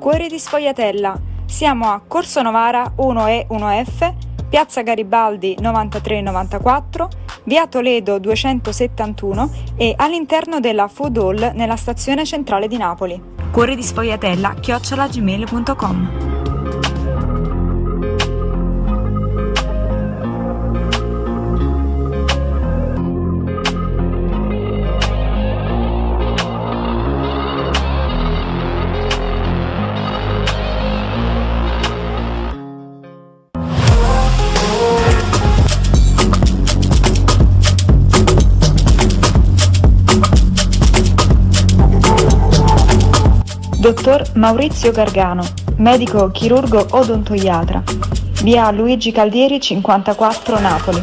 Cuori di Sfogliatella. Siamo a Corso Novara 1E 1F, Piazza Garibaldi 9394, Via Toledo 271 e all'interno della Food Hall nella stazione centrale di Napoli. Cuori di Sfogliatella chiocciolagmail.com Dottor Maurizio Gargano, medico chirurgo odontoiatra, via Luigi Caldieri 54 Napoli,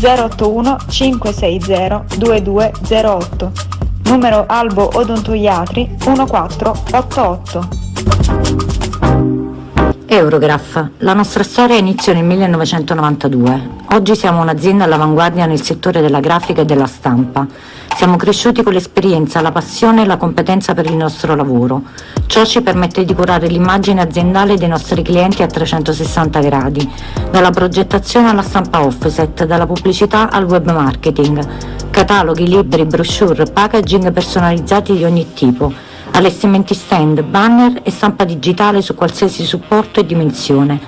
081 560 2208, numero Albo Odontoiatri 1488. Eurograph. La nostra storia iniziò nel 1992. Oggi siamo un'azienda all'avanguardia nel settore della grafica e della stampa. Siamo cresciuti con l'esperienza, la passione e la competenza per il nostro lavoro. Ciò ci permette di curare l'immagine aziendale dei nostri clienti a 360 gradi, dalla progettazione alla stampa offset, dalla pubblicità al web marketing, cataloghi, libri, brochure, packaging personalizzati di ogni tipo, allestimenti stand, banner e stampa digitale su qualsiasi supporto e dimensione.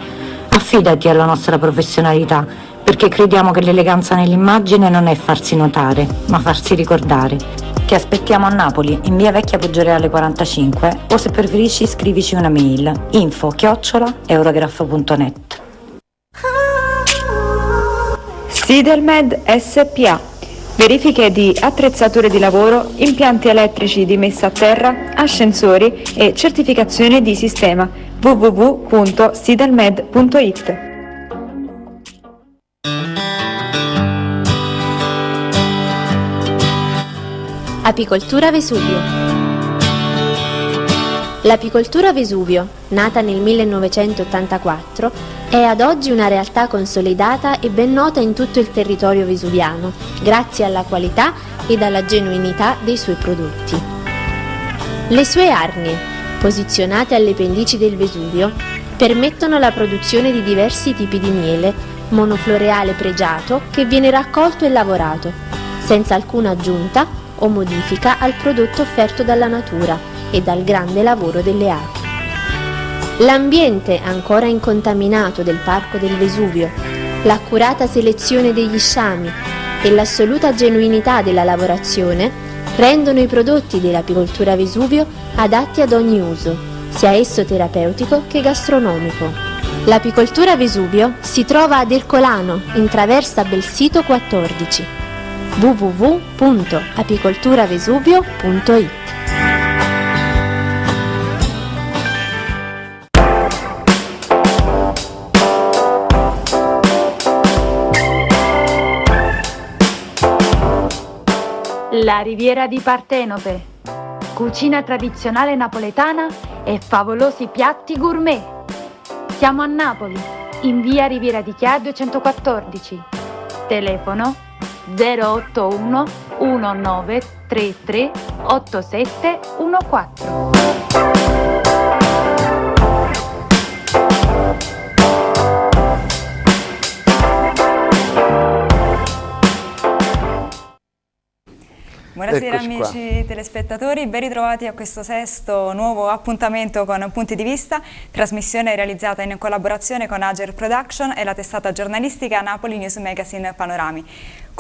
Affidati alla nostra professionalità perché crediamo che l'eleganza nell'immagine non è farsi notare, ma farsi ricordare. Ti aspettiamo a Napoli, in via Vecchia Poggioreale 45 o se preferisci scrivici una mail info chiocciola eurograph.net Sidelmed SPA Verifiche di attrezzature di lavoro, impianti elettrici di messa a terra, ascensori e certificazione di sistema. www.sidelmed.it Apicoltura Vesuvio L'apicoltura Vesuvio, nata nel 1984, è ad oggi una realtà consolidata e ben nota in tutto il territorio vesuviano, grazie alla qualità ed alla genuinità dei suoi prodotti. Le sue arnie, posizionate alle pendici del Vesuvio, permettono la produzione di diversi tipi di miele, monofloreale pregiato che viene raccolto e lavorato, senza alcuna aggiunta o modifica al prodotto offerto dalla natura e dal grande lavoro delle api. L'ambiente ancora incontaminato del Parco del Vesuvio, l'accurata selezione degli sciami e l'assoluta genuinità della lavorazione rendono i prodotti dell'apicoltura Vesuvio adatti ad ogni uso, sia esso terapeutico che gastronomico. L'apicoltura Vesuvio si trova ad Ercolano, in traversa Belsito 14 www.apicolturavesuvio.it La riviera di Partenope, cucina tradizionale napoletana e favolosi piatti gourmet. Siamo a Napoli, in via Riviera di Chia 214. Telefono 081 1933 8714. Buonasera Eccoci amici qua. telespettatori, ben ritrovati a questo sesto nuovo appuntamento con Punti di Vista, trasmissione realizzata in collaborazione con Ager Production e la testata giornalistica Napoli News Magazine Panorami.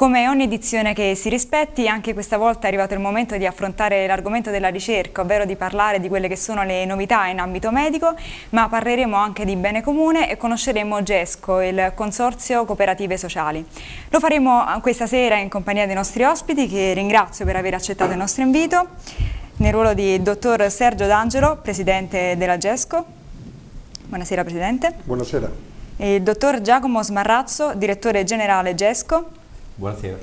Come ogni edizione che si rispetti, anche questa volta è arrivato il momento di affrontare l'argomento della ricerca, ovvero di parlare di quelle che sono le novità in ambito medico, ma parleremo anche di bene comune e conosceremo GESCO, il Consorzio Cooperative Sociali. Lo faremo questa sera in compagnia dei nostri ospiti, che ringrazio per aver accettato il nostro invito, nel ruolo di dottor Sergio D'Angelo, presidente della GESCO. Buonasera Presidente. Buonasera. E il dottor Giacomo Smarrazzo, direttore generale GESCO. Buonasera.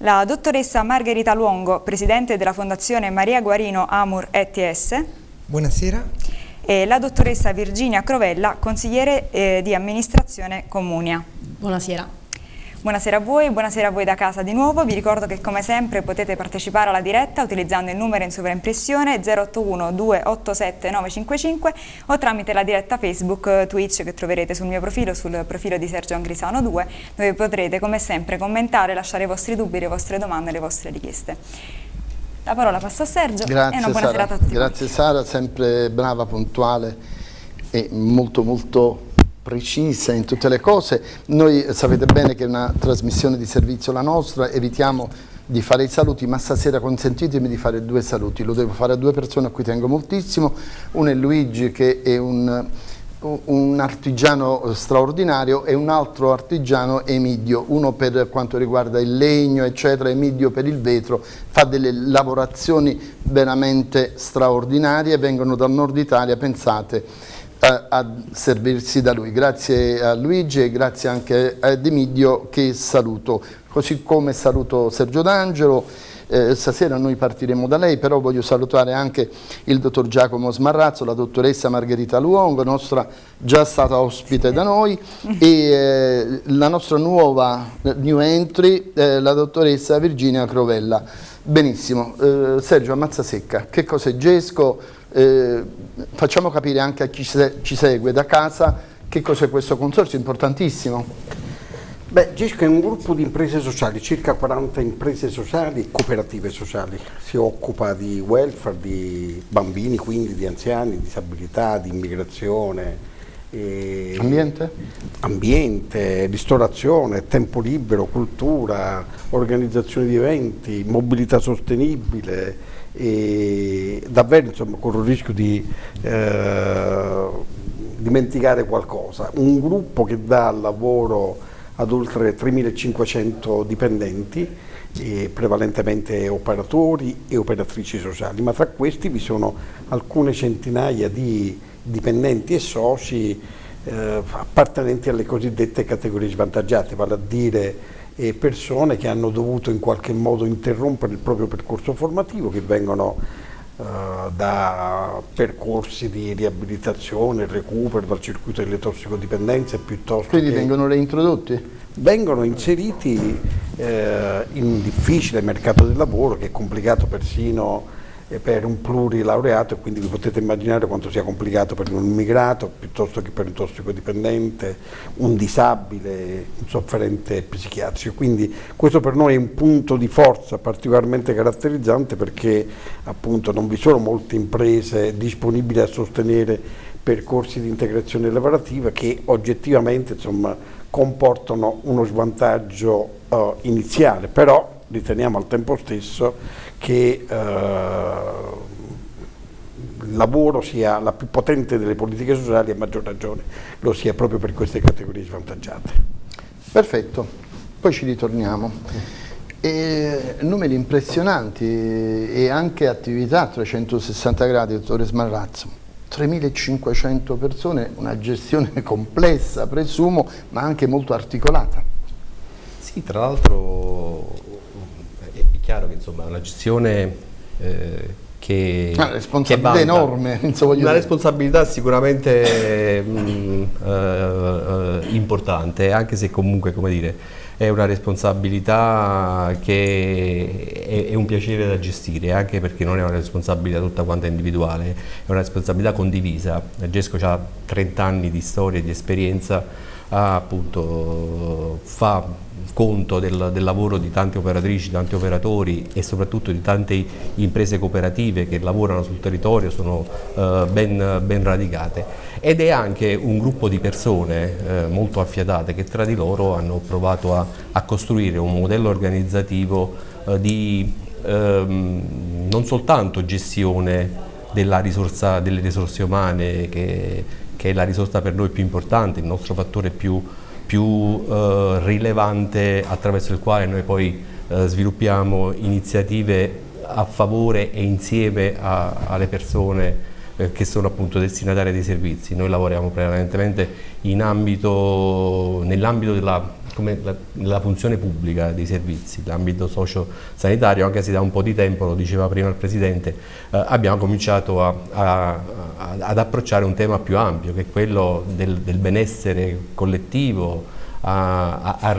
La dottoressa Margherita Luongo, presidente della Fondazione Maria Guarino Amur ETS. Buonasera. E la dottoressa Virginia Crovella, consigliere eh, di amministrazione Comunia. Buonasera. Buonasera a voi, buonasera a voi da casa di nuovo. Vi ricordo che come sempre potete partecipare alla diretta utilizzando il numero in sovraimpressione 081 287 955 o tramite la diretta Facebook Twitch che troverete sul mio profilo, sul profilo di Sergio Angrisano 2, dove potrete come sempre commentare, lasciare i vostri dubbi, le vostre domande, le vostre richieste. La parola passa a Sergio Grazie, e una buona Sara. serata a tutti. Grazie Sara, sempre brava, puntuale e molto molto precisa in tutte le cose. Noi sapete bene che è una trasmissione di servizio la nostra, evitiamo di fare i saluti, ma stasera consentitemi di fare due saluti. Lo devo fare a due persone a cui tengo moltissimo. Uno è Luigi che è un, un artigiano straordinario e un altro artigiano Emidio, uno per quanto riguarda il legno eccetera, Emidio per il vetro, fa delle lavorazioni veramente straordinarie, vengono dal nord Italia, pensate, a, a, servirsi da lui. Grazie a Luigi e grazie anche ad Emidio che saluto, così come saluto Sergio D'Angelo. Eh, stasera noi partiremo da lei, però voglio salutare anche il dottor Giacomo Smarrazzo, la dottoressa Margherita Luongo, nostra già stata ospite da noi, e eh, la nostra nuova new entry, eh, la dottoressa Virginia Crovella. Benissimo, eh, Sergio Ammazza Secca, che cosa è Gesco? Eh, facciamo capire anche a chi ci segue da casa che cos'è questo consorzio importantissimo. Beh, GESCO è un gruppo di imprese sociali, circa 40 imprese sociali e cooperative sociali. Si occupa di welfare, di bambini, quindi di anziani, disabilità, di immigrazione. ambiente? Ambiente, ristorazione, tempo libero, cultura, organizzazione di eventi, mobilità sostenibile, e davvero insomma, corro il rischio di eh, dimenticare qualcosa. Un gruppo che dà lavoro ad oltre 3.500 dipendenti, prevalentemente operatori e operatrici sociali, ma tra questi vi sono alcune centinaia di dipendenti e soci eh, appartenenti alle cosiddette categorie svantaggiate, vale a dire e persone che hanno dovuto in qualche modo interrompere il proprio percorso formativo, che vengono uh, da percorsi di riabilitazione, recupero, dal circuito delle tossicodipendenze piuttosto Quindi vengono reintrodotti? Vengono inseriti eh, in un difficile mercato del lavoro che è complicato persino per un plurilaureato quindi vi potete immaginare quanto sia complicato per un immigrato piuttosto che per un tossicodipendente, un disabile, un sofferente psichiatrico. Quindi questo per noi è un punto di forza particolarmente caratterizzante perché appunto non vi sono molte imprese disponibili a sostenere percorsi di integrazione lavorativa che oggettivamente insomma, comportano uno svantaggio uh, iniziale, però riteniamo al tempo stesso che eh, il lavoro sia la più potente delle politiche sociali e a maggior ragione lo sia proprio per queste categorie svantaggiate. Perfetto, poi ci ritorniamo. E numeri impressionanti e anche attività a 360 gradi, dottore Smarrazzo. 3.500 persone, una gestione complessa, presumo, ma anche molto articolata. Sì, tra l'altro chiaro che insomma, una gestione eh, che, una responsabilità che enorme, una dire. responsabilità sicuramente mh, mm, eh, eh, importante, anche se comunque come dire, è una responsabilità che è, è, un piacere da gestire, anche perché non è una responsabilità tutta quanta individuale, è una responsabilità condivisa. Gesco ha 30 anni di storia e di esperienza, ha, appunto, fa conto del, del, lavoro di tante operatrici, tanti operatori e soprattutto di tante imprese cooperative che lavorano sul territorio, sono eh, ben, ben, radicate. Ed è anche un gruppo di persone eh, molto affiatate che tra di loro hanno provato a, a costruire un modello organizzativo eh, di ehm, non soltanto gestione risorsa, delle risorse umane che, che è la risorsa per noi più importante, il nostro fattore più più eh, rilevante attraverso il quale noi poi eh, sviluppiamo iniziative a favore e insieme a, alle persone eh, che sono appunto destinatarie dei servizi. Noi lavoriamo prevalentemente nell'ambito della come la, la, funzione pubblica dei servizi, l'ambito socio-sanitario, anche se da un po' di tempo, lo diceva prima il Presidente, eh, abbiamo cominciato a, a, a, ad approcciare un tema più ampio, che è quello del, del benessere collettivo, a,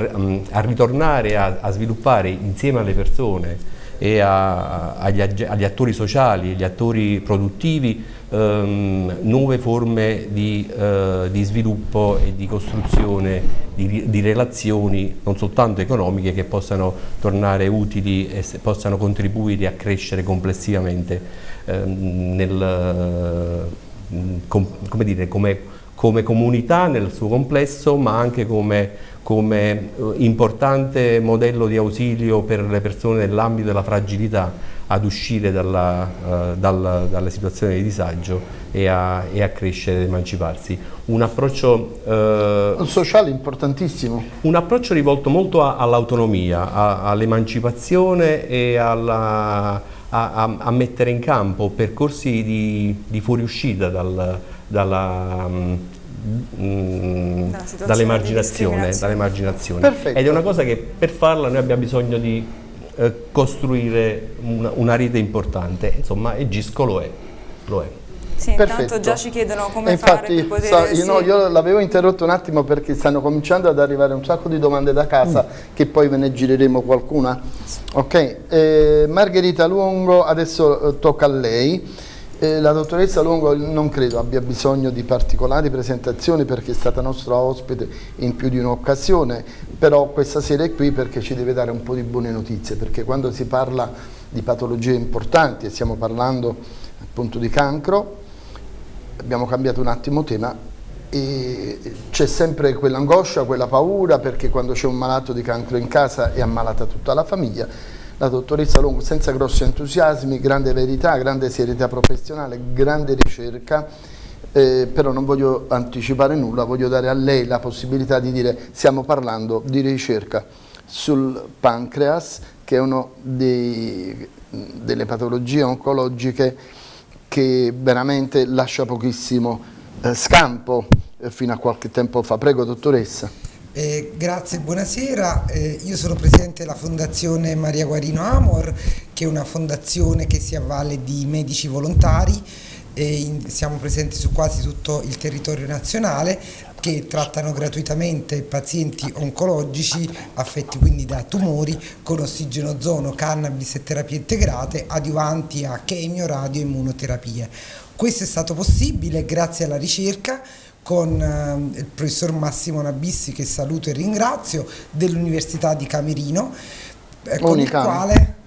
ritornare a, sviluppare insieme alle persone e agli, agli, attori sociali, agli attori produttivi ehm, nuove forme di, eh, di, sviluppo e di costruzione di, di, relazioni non soltanto economiche che possano tornare utili e possano contribuire a crescere complessivamente ehm, nel, com, come, dire, come, come comunità nel suo complesso ma anche come come eh, importante modello di ausilio per le persone nell'ambito della fragilità ad uscire dalla, uh, dalla, dalla situazione di disagio e a, e a crescere ed emanciparsi. Un approccio... Uh, un sociale importantissimo. Un approccio rivolto molto all'autonomia, all'emancipazione e alla, a, a, a, mettere in campo percorsi di, di fuoriuscita dal, dall'emarginazione dall ed è una cosa che per farla noi abbiamo bisogno di eh, costruire una, una, rete importante insomma e Gisco lo è, lo è. Sì, intanto Perfetto. già ci chiedono come Infatti, fare poter... Sa, io, sì. no, io l'avevo interrotto un attimo perché stanno cominciando ad arrivare un sacco di domande da casa mm. che poi ve ne gireremo qualcuna. Ok, eh, Margherita Lungo, adesso eh, tocca a lei. Eh, la dottoressa Longo non credo abbia bisogno di particolari presentazioni perché è stata nostra ospite in più di un'occasione, però questa sera è qui perché ci deve dare un po' di buone notizie, perché quando si parla di patologie importanti e stiamo parlando appunto di cancro, abbiamo cambiato un attimo tema c'è sempre quell'angoscia, quella paura perché quando c'è un malato di cancro in casa è ammalata tutta la famiglia la dottoressa Longo senza grossi entusiasmi, grande verità, grande serietà professionale, grande ricerca, eh, però non voglio anticipare nulla, voglio dare a lei la possibilità di dire stiamo parlando di ricerca sul pancreas che è una delle patologie oncologiche che veramente lascia pochissimo eh, scampo eh, fino a qualche tempo fa. Prego dottoressa. Eh, grazie, buonasera. Eh, io sono presidente della Fondazione Maria Guarino Amor, che è una fondazione che si avvale di medici volontari. In, siamo presenti su quasi tutto il territorio nazionale che trattano gratuitamente pazienti oncologici affetti quindi da tumori con ossigenozono, cannabis e terapie integrate adiuvanti a chemio, radio e immunoterapie. Questo è stato possibile grazie alla ricerca con eh, il professor Massimo Nabissi che saluto e ringrazio dell'Università di Camerino eh, con il quale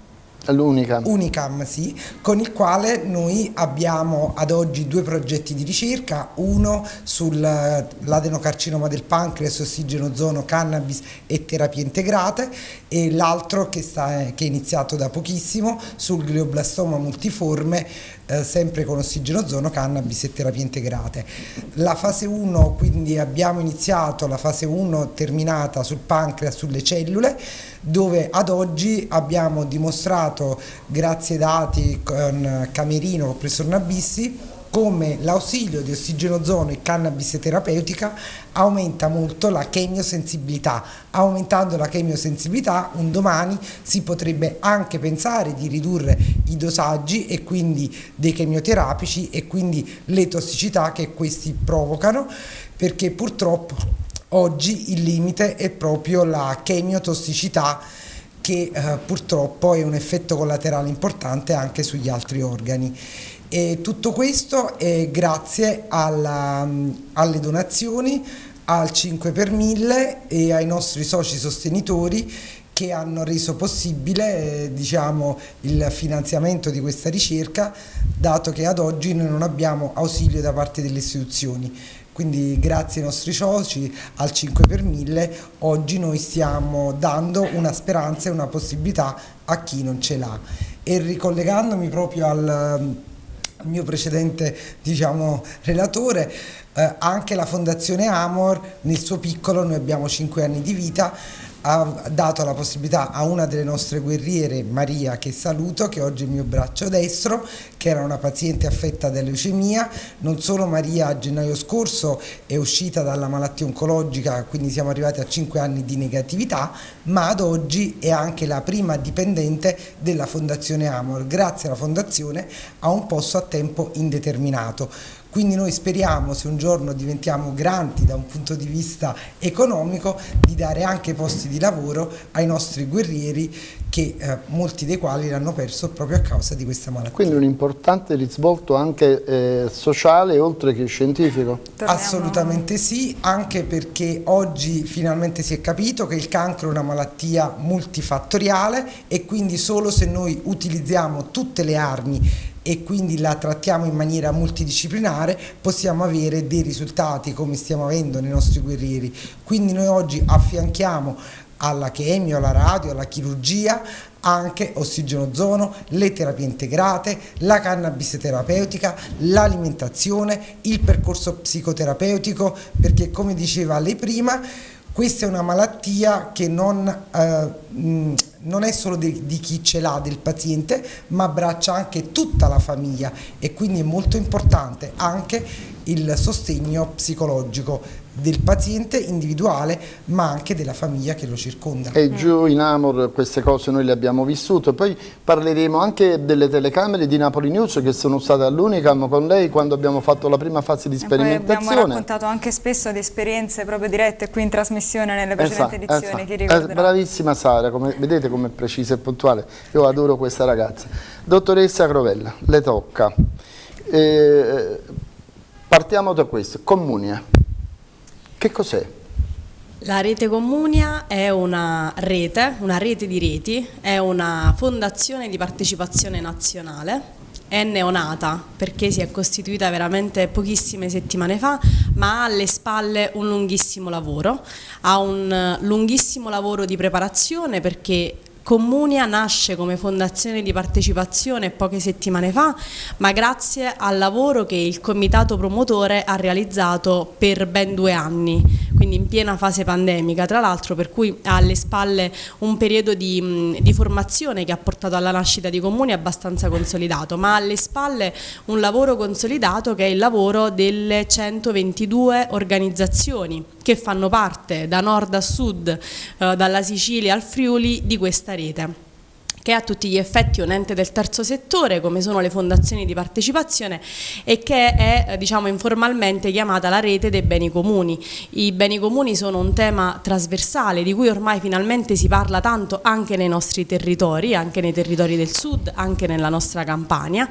L'Unicam. Unicam, sì, con il quale noi abbiamo ad oggi due progetti di ricerca, uno sull'adenocarcinoma del pancreas, ossigenozono, cannabis e terapie integrate e l'altro che, che, è iniziato da pochissimo sul glioblastoma multiforme eh, sempre con ossigenozono, cannabis e terapie integrate. La fase 1, quindi abbiamo iniziato la fase 1 terminata sul pancreas, sulle cellule, dove ad oggi abbiamo dimostrato, grazie ai dati con Camerino, professor Nabissi, come l'ausilio di ossigenozono e cannabis terapeutica aumenta molto la chemiosensibilità. Aumentando la chemiosensibilità un domani si potrebbe anche pensare di ridurre i dosaggi e quindi dei chemioterapici e quindi le tossicità che questi provocano perché purtroppo oggi il limite è proprio la chemiotossicità che eh, purtroppo è un effetto collaterale importante anche sugli altri organi. E tutto questo è grazie alla, alle donazioni, al 5 per 1000 e ai nostri soci sostenitori che hanno reso possibile diciamo, il finanziamento di questa ricerca dato che ad oggi noi non abbiamo ausilio da parte delle istituzioni. Quindi grazie ai nostri soci al 5 per 1000 oggi noi stiamo dando una speranza e una possibilità a chi non ce l'ha. E ricollegandomi proprio al mio precedente diciamo, relatore, eh, anche la Fondazione Amor nel suo piccolo, noi abbiamo 5 anni di vita, ha dato la possibilità a una delle nostre guerriere, Maria, che saluto, che oggi è il mio braccio destro, che era una paziente affetta da leucemia. Non solo Maria a gennaio scorso è uscita dalla malattia oncologica, quindi siamo arrivati a 5 anni di negatività, ma ad oggi è anche la prima dipendente della Fondazione Amor. Grazie alla Fondazione ha un posto a tempo indeterminato Quindi noi speriamo, se un giorno diventiamo grandi da un punto di vista economico, di dare anche posti di lavoro ai nostri guerrieri che eh, molti dei quali l'hanno perso proprio a causa di questa malattia. Quindi un importante risvolto anche eh, sociale oltre che scientifico? Torniamo. Assolutamente sì, anche perché oggi finalmente si è capito che il cancro è una malattia multifattoriale e quindi solo se noi utilizziamo tutte le armi e quindi la trattiamo in maniera multidisciplinare possiamo avere dei risultati come stiamo avendo nei nostri guerrieri. Quindi noi oggi affianchiamo alla chemio, alla radio, alla chirurgia, anche ossigenozono, le terapie integrate, la cannabis terapeutica, l'alimentazione, il percorso psicoterapeutico, perché come diceva lei prima, questa è una malattia che non, eh, non è solo di, di, chi ce l'ha, del paziente, ma abbraccia anche tutta la famiglia. E quindi è molto importante anche il sostegno psicologico del paziente individuale ma anche della famiglia che lo circonda. E giù in Amor queste cose noi le abbiamo vissute, poi parleremo anche delle telecamere di Napoli News che sono state all'Unicam con lei quando abbiamo fatto la prima fase di sperimentazione. abbiamo raccontato anche spesso di esperienze proprio dirette qui in trasmissione nelle precedenti esatto, edizioni, esatto. chi ricorderà. Eh, bravissima Sara, come, vedete come è precisa e puntuale, io adoro questa ragazza. Dottoressa Crovella, le tocca. Eh, partiamo da questo, Comunia. Che cos'è? La rete Comunia è una rete, una rete di reti, è una fondazione di partecipazione nazionale è neonata perché si è costituita veramente pochissime settimane fa ma ha alle spalle un lunghissimo lavoro, ha un lunghissimo lavoro di preparazione perché Comunia nasce come fondazione di partecipazione poche settimane fa, ma grazie al lavoro che il comitato promotore ha realizzato per ben due anni, quindi in piena fase pandemica, tra l'altro per cui ha alle spalle un periodo di, di, formazione che ha portato alla nascita di Comunia abbastanza consolidato, ma alle spalle un lavoro consolidato che è il lavoro delle 122 organizzazioni che fanno parte da nord a sud, eh, dalla Sicilia al Friuli, di questa rete che è a tutti gli effetti un ente del terzo settore come sono le fondazioni di partecipazione e che è diciamo informalmente chiamata la rete dei beni comuni. I beni comuni sono un tema trasversale di cui ormai finalmente si parla tanto anche nei nostri territori, anche nei territori del sud, anche nella nostra Campania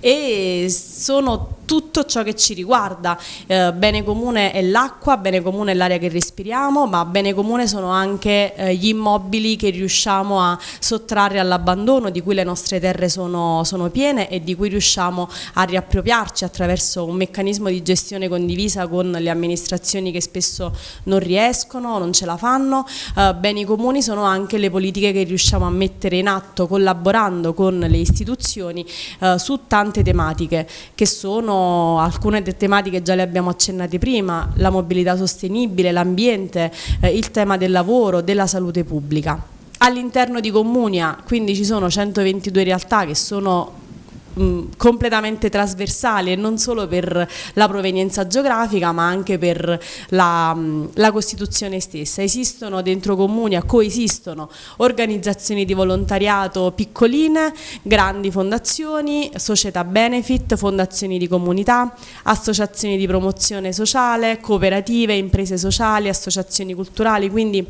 e sono tutto ciò che ci riguarda. Eh, bene comune è l'acqua, bene comune è l'aria che respiriamo, ma bene comune sono anche eh, gli immobili che riusciamo a sottrarre alla all'abbandono di cui le nostre terre sono, sono, piene e di cui riusciamo a riappropriarci attraverso un meccanismo di gestione condivisa con le amministrazioni che spesso non riescono, non ce la fanno. Eh, beni comuni sono anche le politiche che riusciamo a mettere in atto collaborando con le istituzioni eh, su tante tematiche che sono alcune tematiche già le abbiamo accennate prima, la mobilità sostenibile, l'ambiente, eh, il tema del lavoro, della salute pubblica. All'interno di Comunia quindi ci sono 122 realtà che sono completamente trasversali non solo per la provenienza geografica ma anche per la, la, Costituzione stessa. Esistono dentro Comunia, coesistono organizzazioni di volontariato piccoline, grandi fondazioni, società benefit, fondazioni di comunità, associazioni di promozione sociale, cooperative, imprese sociali, associazioni culturali, quindi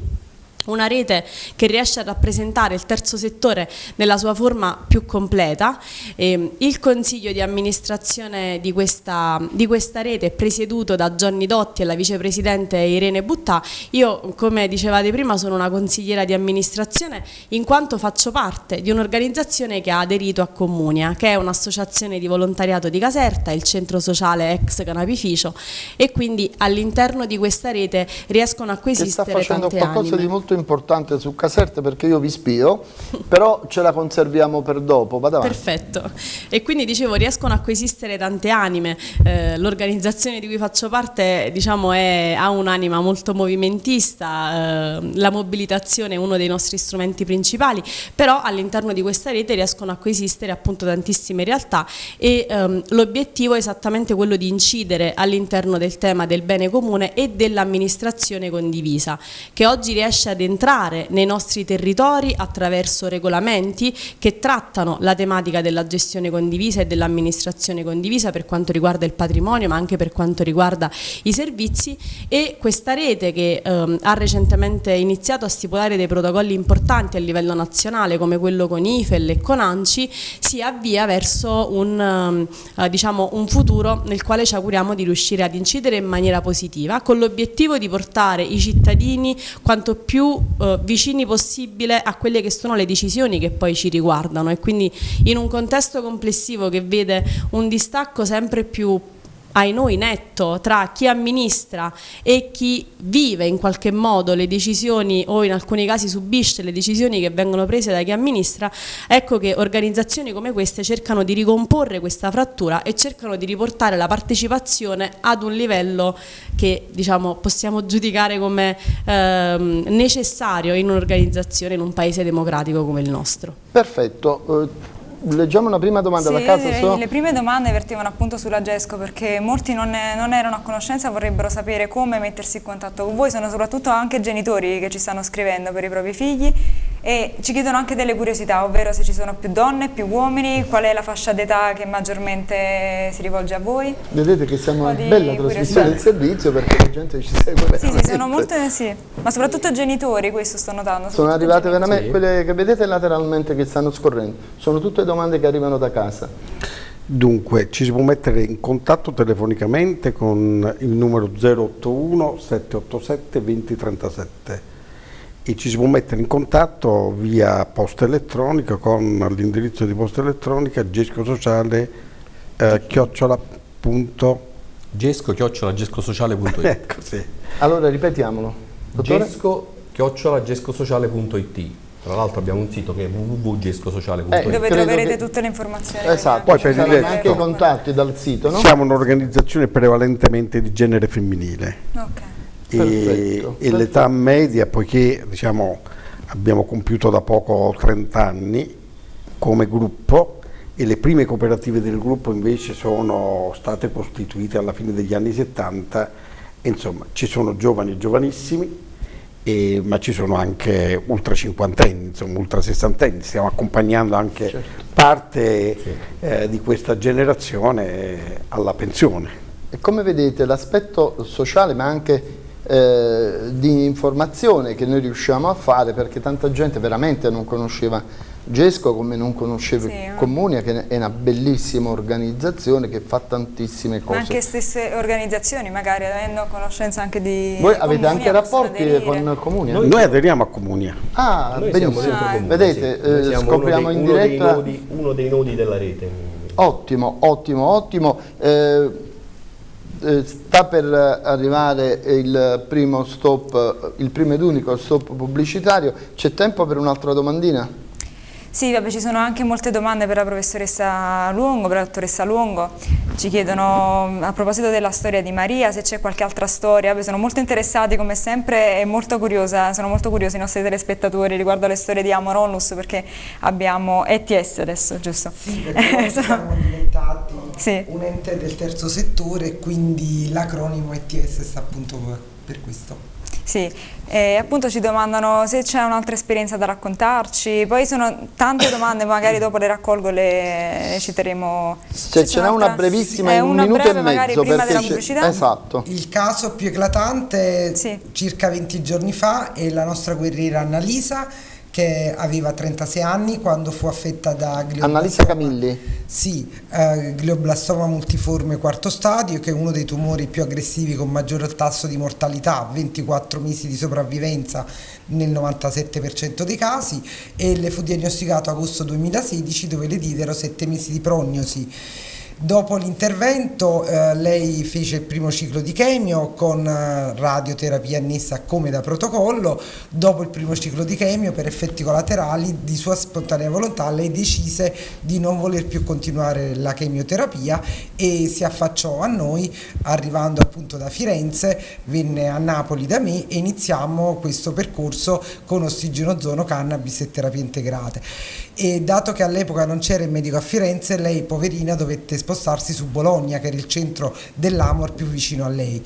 una rete che riesce a rappresentare il terzo settore nella sua forma più completa. Eh, il consiglio di amministrazione di questa, di questa, rete è presieduto da Gianni Dotti e la vicepresidente Irene Buttà. Io, come dicevate prima, sono una consigliera di amministrazione in quanto faccio parte di un'organizzazione che ha aderito a Comunia, che è un'associazione di volontariato di Caserta, il centro sociale ex canapificio e quindi all'interno di questa rete riescono a coesistere tante anime molto importante su Caserte perché io vi spio, però ce la conserviamo per dopo. Perfetto. E quindi dicevo, riescono a coesistere tante anime. Eh, L'organizzazione di cui faccio parte diciamo, è, ha un'anima molto movimentista, eh, la mobilitazione è uno dei nostri strumenti principali, però all'interno di questa rete riescono a coesistere appunto tantissime realtà e ehm, l'obiettivo è esattamente quello di incidere all'interno del tema del bene comune e dell'amministrazione condivisa, che oggi riesce ad ad entrare nei nostri territori attraverso regolamenti che trattano la tematica della gestione condivisa e dell'amministrazione condivisa per quanto riguarda il patrimonio ma anche per quanto riguarda i servizi. E questa rete che ehm, ha recentemente iniziato a stipulare dei protocolli importanti a livello nazionale come quello con IFEL e con ANCI si avvia verso un, ehm, eh, diciamo, un futuro nel quale ci auguriamo di riuscire ad incidere in maniera positiva con l'obiettivo di portare i cittadini quanto più eh, vicini possibile a quelle che sono le decisioni che poi ci riguardano. E quindi in un contesto complessivo che vede un distacco sempre più ai noi netto tra chi amministra e chi vive in qualche modo le decisioni o in alcuni casi subisce le decisioni che vengono prese da chi amministra, ecco che organizzazioni come queste cercano di ricomporre questa frattura e cercano di riportare la partecipazione ad un livello che diciamo, possiamo giudicare come ehm, necessario in un'organizzazione in un paese democratico come il nostro. Perfetto. Leggiamo una prima domanda sì, da casa. So. Le prime domande vertivano appunto sulla GESCO perché molti non, non, erano a conoscenza, vorrebbero sapere come mettersi in contatto con voi, sono soprattutto anche genitori che ci stanno scrivendo per i propri figli e ci chiedono anche delle curiosità, ovvero se ci sono più donne, più uomini, qual è la fascia d'età che maggiormente si rivolge a voi. Vedete che siamo in bella trasmissione del servizio perché la gente ci segue veramente. Sì, sì, sono molte, sì, ma soprattutto genitori, questo sto notando. Sono arrivate veramente, sì. quelle che vedete lateralmente che stanno scorrendo, sono tutte domande che arrivano da casa. Dunque, ci si può mettere in contatto telefonicamente con il numero 081 787 2037 e ci si può mettere in contatto via posta elettronica con l'indirizzo di posta elettronica gescosociale eh, chiocciola punto gesco chiocciola gescosociale.it ecco sì. allora ripetiamolo. Dottore? gesco chiocciola gescosociale.it tra l'altro abbiamo un sito che è www.gescosociale.it eh, dove troverete che... tutte le informazioni. Esatto poi per il anche i contatti dal sito no? siamo un'organizzazione prevalentemente di genere femminile ok e, e l'età media, poiché diciamo, abbiamo compiuto da poco 30 anni come gruppo e le prime cooperative del gruppo invece sono state costituite alla fine degli anni 70 e insomma ci sono giovani e giovanissimi e, ma ci sono anche ultra cinquantenni, insomma ultra sessantenni, stiamo accompagnando anche certo. parte sì. eh, di questa generazione alla pensione. E come vedete l'aspetto sociale ma anche eh, di informazione che noi riusciamo a fare perché tanta gente veramente non conosceva Gesco come non conosceva sì, Comunia che è una bellissima organizzazione che fa tantissime cose. Ma anche stesse organizzazioni magari avendo conoscenza anche di Voi Comunia, avete anche rapporti con Comunia? Noi, noi, aderiamo a Comunia. Ah, noi benissimo. Ah, Vedete, eh, scopriamo dei, in diretta... Uno dei, nodi, uno dei, nodi, della rete. Ottimo, ottimo, ottimo. Eh, sta per arrivare il primo stop, il primo ed unico stop pubblicitario, c'è tempo per un'altra domandina? Sì, vabbè, ci sono anche molte domande per la professoressa Luongo, per la dottoressa Luongo. Ci chiedono a proposito della storia di Maria, se c'è qualche altra storia. Beh, sono molto interessati come sempre e molto curiosa, sono molto curiosi i nostri telespettatori riguardo alle storie di Amor Onlus perché abbiamo ETS adesso, giusto? Sì, perché siamo diventati sì. un ente del terzo settore quindi l'acronimo ETS sta appunto per questo. Sì, e appunto ci domandano se c'è un'altra esperienza da raccontarci, poi sono tante domande, magari dopo le raccolgo, le, le citeremo. Cioè, ce n'è una brevissima, in un minuto breve, e mezzo. Prima della pubblicità. Esatto. Il caso più eclatante, sì. circa 20 giorni fa, è la nostra guerriera Annalisa, che aveva 36 anni quando fu affetta da glioblastoma. Sì, eh, glioblastoma multiforme quarto stadio che è uno dei tumori più aggressivi con maggior tasso di mortalità, 24 mesi di sopravvivenza nel 97% dei casi e le fu diagnosticato agosto 2016 dove le diedero 7 mesi di prognosi. Dopo l'intervento eh, lei fece il primo ciclo di chemio con eh, radioterapia annessa come da protocollo, dopo il primo ciclo di chemio per effetti collaterali di sua spontanea volontà lei decise di non voler più continuare la chemioterapia e si affacciò a noi. Arrivando appunto da Firenze, venne a Napoli da me e iniziamo questo percorso con ossigenozono, cannabis e terapie integrate. E dato che all'epoca non c'era il medico a Firenze lei poverina dovette spostarsi su Bologna che era il centro dell'Amor più vicino a lei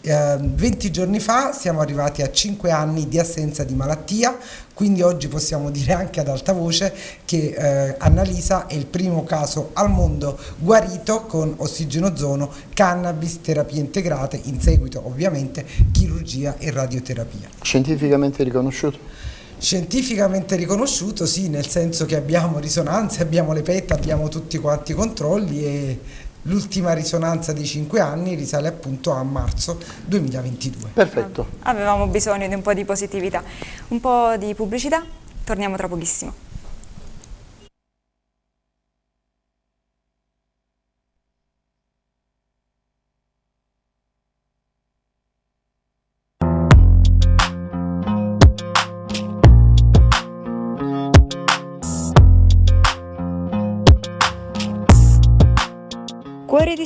20 ehm, giorni fa siamo arrivati a 5 anni di assenza di malattia, quindi oggi possiamo dire anche ad alta voce che eh, Annalisa è il primo caso al mondo guarito con ossigenozono, cannabis, terapie integrate, in seguito ovviamente chirurgia e radioterapia. Scientificamente riconosciuto? Scientificamente riconosciuto sì, nel senso che abbiamo risonanze, abbiamo le PET, abbiamo tutti quanti i controlli e L'ultima risonanza dei 5 anni risale appunto a marzo 2022. Perfetto. Avevamo bisogno di un po' di positività. Un po' di pubblicità, torniamo tra pochissimo.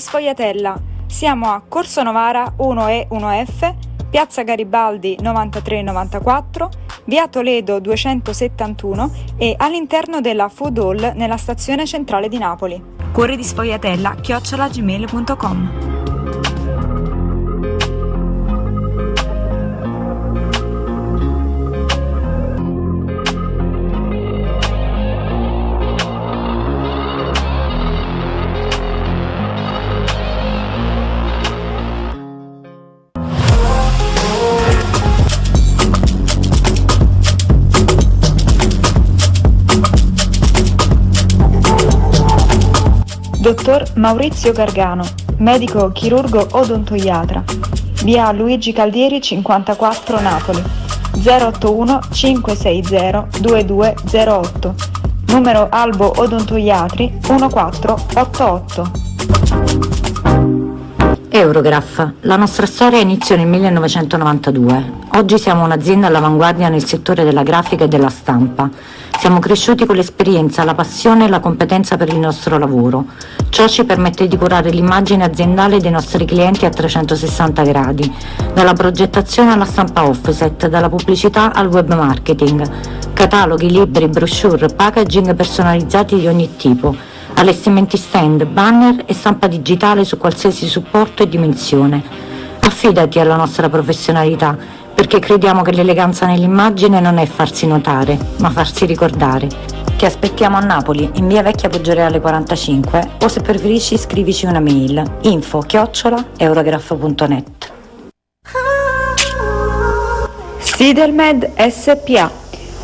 Sfogliatella. Siamo a Corso Novara 1E 1F, Piazza Garibaldi 9394, Via Toledo 271 e all'interno della Food Hall nella stazione centrale di Napoli. Cuori di Sfogliatella chiocciolagmail.com Dottor Maurizio Gargano, medico chirurgo odontoiatra, via Luigi Caldieri 54 Napoli, 081 560 2208, numero Albo Odontoiatri 1488. Eurograph. La nostra storia iniziò nel 1992. Oggi siamo un'azienda all'avanguardia nel settore della grafica e della stampa. Siamo cresciuti con l'esperienza, la passione e la competenza per il nostro lavoro. Ciò ci permette di curare l'immagine aziendale dei nostri clienti a 360 gradi, dalla progettazione alla stampa offset, dalla pubblicità al web marketing, cataloghi, libri, brochure, packaging personalizzati di ogni tipo, allestimenti stand, banner e stampa digitale su qualsiasi supporto e dimensione. Affidati alla nostra professionalità perché crediamo che l'eleganza nell'immagine non è farsi notare, ma farsi ricordare. Ti aspettiamo a Napoli, in via Vecchia Poggioreale 45 o se preferisci scrivici una mail info chiocciola eurograph.net Sidelmed SPA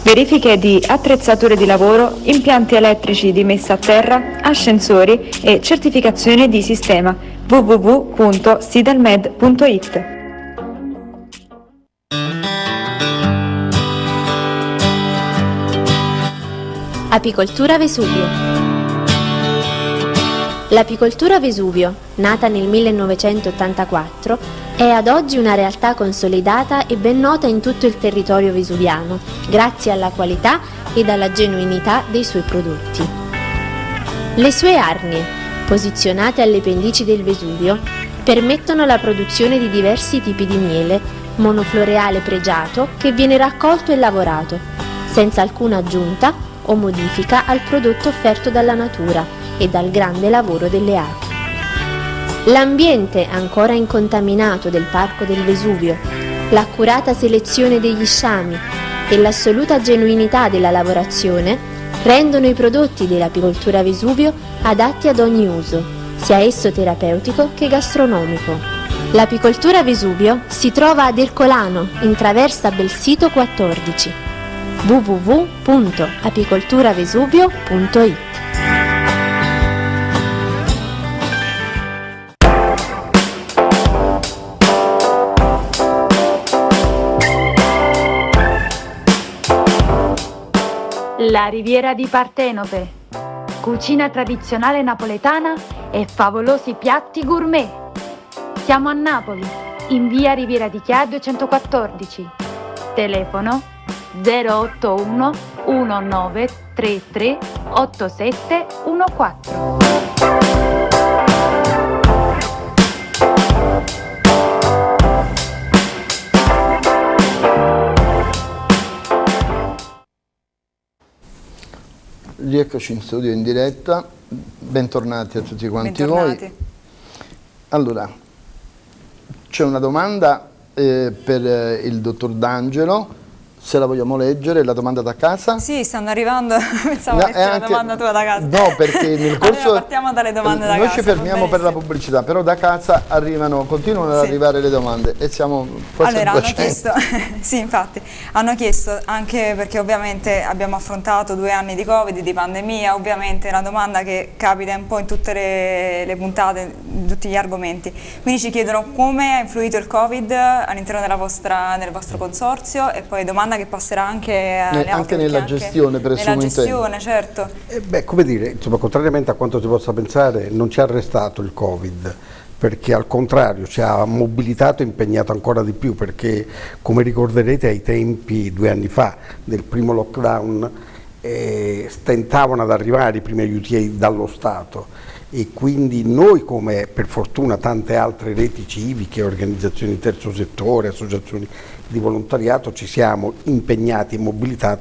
Verifiche di attrezzature di lavoro, impianti elettrici di messa a terra, ascensori e certificazione di sistema. www.sidelmed.it Apicoltura Vesuvio L'apicoltura Vesuvio, nata nel 1984, è ad oggi una realtà consolidata e ben nota in tutto il territorio vesuviano, grazie alla qualità ed alla genuinità dei suoi prodotti. Le sue arnie, posizionate alle pendici del Vesuvio, permettono la produzione di diversi tipi di miele, monofloreale pregiato che viene raccolto e lavorato, senza alcuna aggiunta o modifica al prodotto offerto dalla natura e dal grande lavoro delle api. L'ambiente ancora incontaminato del Parco del Vesuvio, l'accurata selezione degli sciami e l'assoluta genuinità della lavorazione rendono i prodotti dell'apicoltura Vesuvio adatti ad ogni uso, sia esso terapeutico che gastronomico. L'apicoltura Vesuvio si trova ad Ercolano, in traversa Belsito 14 www.apicolturavesuvio.it La riviera di Partenope, cucina tradizionale napoletana e favolosi piatti gourmet. Siamo a Napoli, in via Riviera di Chia 214. Telefono 081 1933 8714. Rieccoci in studio in diretta, bentornati a tutti quanti Bentornati. voi. Allora, c'è una domanda eh, per eh, il dottor D'Angelo se la vogliamo leggere, la domanda da casa? Sì, stanno arrivando, pensavo no, che sia anche... la domanda tua da casa. No, perché nel corso... allora partiamo dalle domande da noi casa. Noi ci fermiamo per la pubblicità, però da casa arrivano, continuano sì. ad arrivare le domande e siamo quasi Allora, hanno chiesto, sì infatti, hanno chiesto anche perché ovviamente abbiamo affrontato due anni di Covid, di pandemia, ovviamente è una domanda che capita un po' in tutte le, le puntate, in tutti gli argomenti. Quindi ci chiedono come ha influito il Covid all'interno del vostro consorzio e poi domanda che passerà anche alle ne, Anche nella anche gestione, Nella gestione, certo. Eh beh, come dire, insomma, contrariamente a quanto si possa pensare, non ci ha arrestato il Covid perché al contrario ci ha mobilitato e impegnato ancora di più perché come ricorderete ai tempi due anni fa del primo lockdown eh, stentavano ad arrivare i primi aiuti dallo Stato e quindi noi come per fortuna tante altre reti civiche, organizzazioni di terzo settore, associazioni di volontariato ci siamo impegnati e,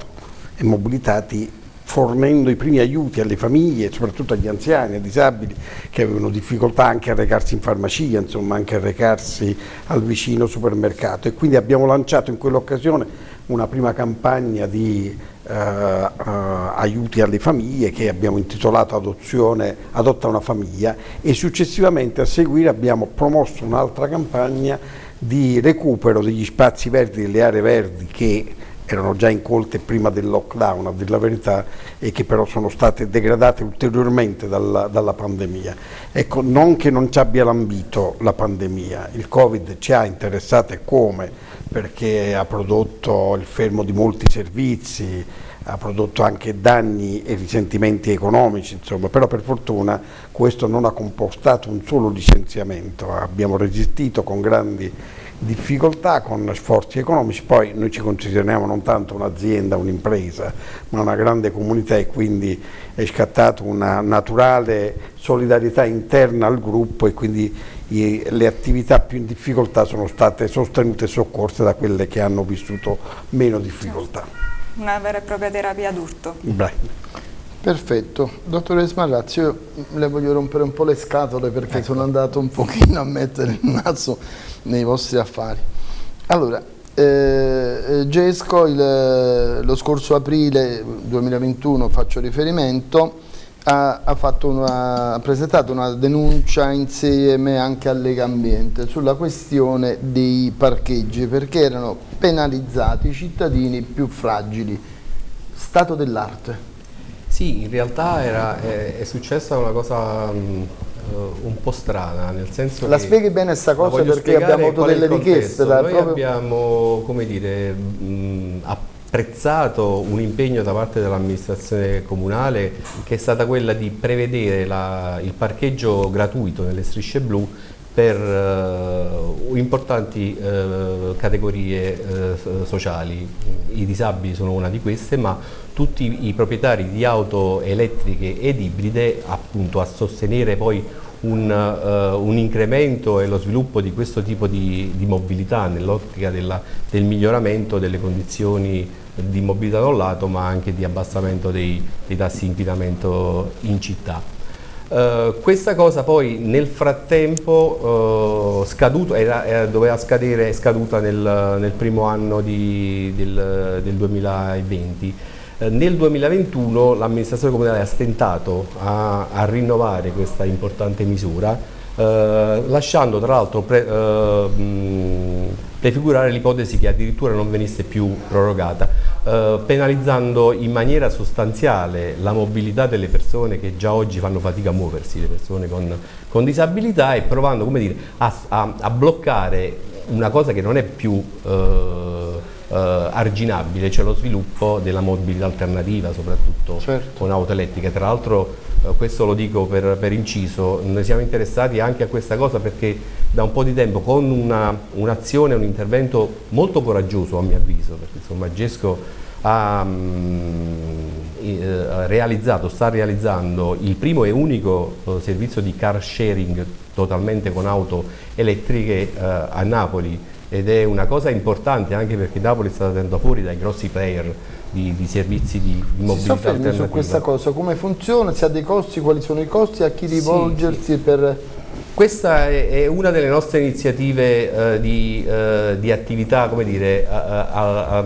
e mobilitati fornendo i primi aiuti alle famiglie, soprattutto agli anziani, ai disabili che avevano difficoltà anche a recarsi in farmacia, insomma anche a recarsi al vicino supermercato. E quindi abbiamo lanciato in quell'occasione una prima campagna di uh, uh, aiuti alle famiglie che abbiamo intitolato Adozione, Adotta una famiglia e successivamente a seguire abbiamo promosso un'altra campagna di recupero degli spazi verdi, delle aree verdi che erano già incolte prima del lockdown, a dire la verità, e che però sono state degradate ulteriormente dalla, dalla, pandemia. Ecco, non che non ci abbia lambito la pandemia, il Covid ci ha interessato e come, perché ha prodotto il fermo di molti servizi, ha prodotto anche danni e risentimenti economici, insomma, però per fortuna questo non ha comportato un solo licenziamento, abbiamo resistito con grandi difficoltà, con sforzi economici, poi noi ci consideriamo non tanto un'azienda, un'impresa, ma una grande comunità e quindi è scattata una naturale solidarietà interna al gruppo e quindi le attività più in difficoltà sono state sostenute e soccorse da quelle che hanno vissuto meno difficoltà una vera e propria terapia d'urto. Perfetto. Dottoressa Marrazzi, io le voglio rompere un po' le scatole perché ecco. sono andato un pochino a mettere il naso nei vostri affari. Allora, eh, Gesco il, lo scorso aprile 2021, faccio riferimento, ha, ha, una, ha, presentato una denuncia insieme anche a Lega Ambiente sulla questione dei parcheggi perché erano penalizzati i cittadini più fragili. Stato dell'arte. Sì, in realtà era, è, è, successa una cosa um, un po' strana, nel senso La spieghi bene questa cosa perché abbiamo avuto delle richieste. Noi proprio... abbiamo, come dire, mh, apprezzato un impegno da parte dell'amministrazione comunale che è stata quella di prevedere la, il parcheggio gratuito nelle strisce blu per uh, importanti uh, categorie uh, sociali. I disabili sono una di queste, ma tutti i proprietari di auto elettriche ed ibride appunto a sostenere poi un, un incremento e lo sviluppo di questo tipo di, di mobilità nell'ottica del miglioramento delle condizioni di mobilità da un lato ma anche di abbassamento dei, dei tassi di inquinamento in città. Uh, questa cosa poi nel frattempo uh, scaduto, era, era, doveva scadere, è scaduta nel, nel primo anno di, del, del, 2020. Uh, nel 2021 l'amministrazione comunale ha stentato a, a, rinnovare questa importante misura lasciando tra l'altro prefigurare l'ipotesi che addirittura non venisse più prorogata, eh, penalizzando in maniera sostanziale la mobilità delle persone che già oggi fanno fatica a muoversi, le persone con, con disabilità e provando dire, a, a, a, bloccare una cosa che non è più eh, eh, arginabile, cioè lo sviluppo della mobilità alternativa, soprattutto certo. con auto elettriche. Tra l'altro eh, questo lo dico per, per, inciso, noi siamo interessati anche a questa cosa perché da un po' di tempo con un'azione, un, un intervento molto coraggioso a mio avviso, perché insomma Gesco ha mh, eh, realizzato, sta realizzando il primo e unico eh, servizio di car sharing totalmente con auto elettriche eh, a Napoli ed è una cosa importante anche perché Napoli sta tenendo fuori dai grossi player di, di servizi di, mobilità si alternativa. su questa cosa, come funziona, se ha dei costi, quali sono i costi, a chi rivolgersi sì, sì. per... Questa è, una delle nostre iniziative eh, di, eh, di, attività, come dire, a, a, a,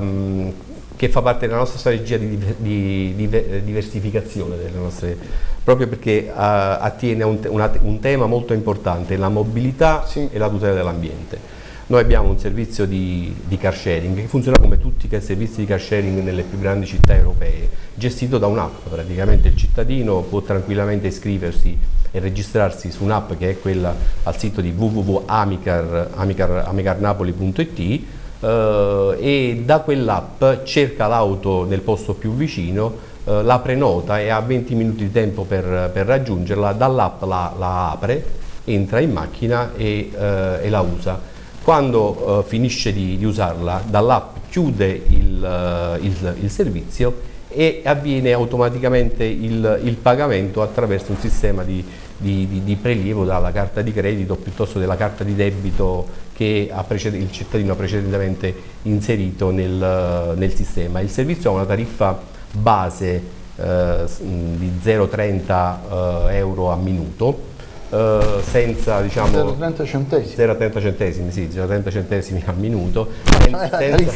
che fa parte della nostra strategia di, di, di diversificazione delle nostre, proprio perché attiene a un, un, tema molto importante, la mobilità sì. e la tutela dell'ambiente. Noi abbiamo un servizio di, di, car sharing che funziona come tutti i servizi di car sharing nelle più grandi città europee, gestito da un'app, praticamente. Il cittadino può tranquillamente iscriversi e registrarsi su un'app che è quella al sito di www.amicarnapoli.it eh, e da quell'app cerca l'auto nel posto più vicino, eh, la prenota e ha 20 minuti di tempo per, per raggiungerla, dall'app la, la, apre, entra in macchina e, eh, e la usa quando uh, finisce di, di usarla, dall'app chiude il, uh, il, il, servizio e avviene automaticamente il, il, pagamento attraverso un sistema di, di, di, prelievo dalla carta di credito piuttosto della carta di debito che il cittadino ha precedentemente inserito nel, nel sistema. Il servizio ha una tariffa base eh, di 0,30 eh, euro a minuto Uh, senza diciamo 0,30 centesimi. 0,30 centesimi sì 0,30 centesimi al minuto. Senza, senza,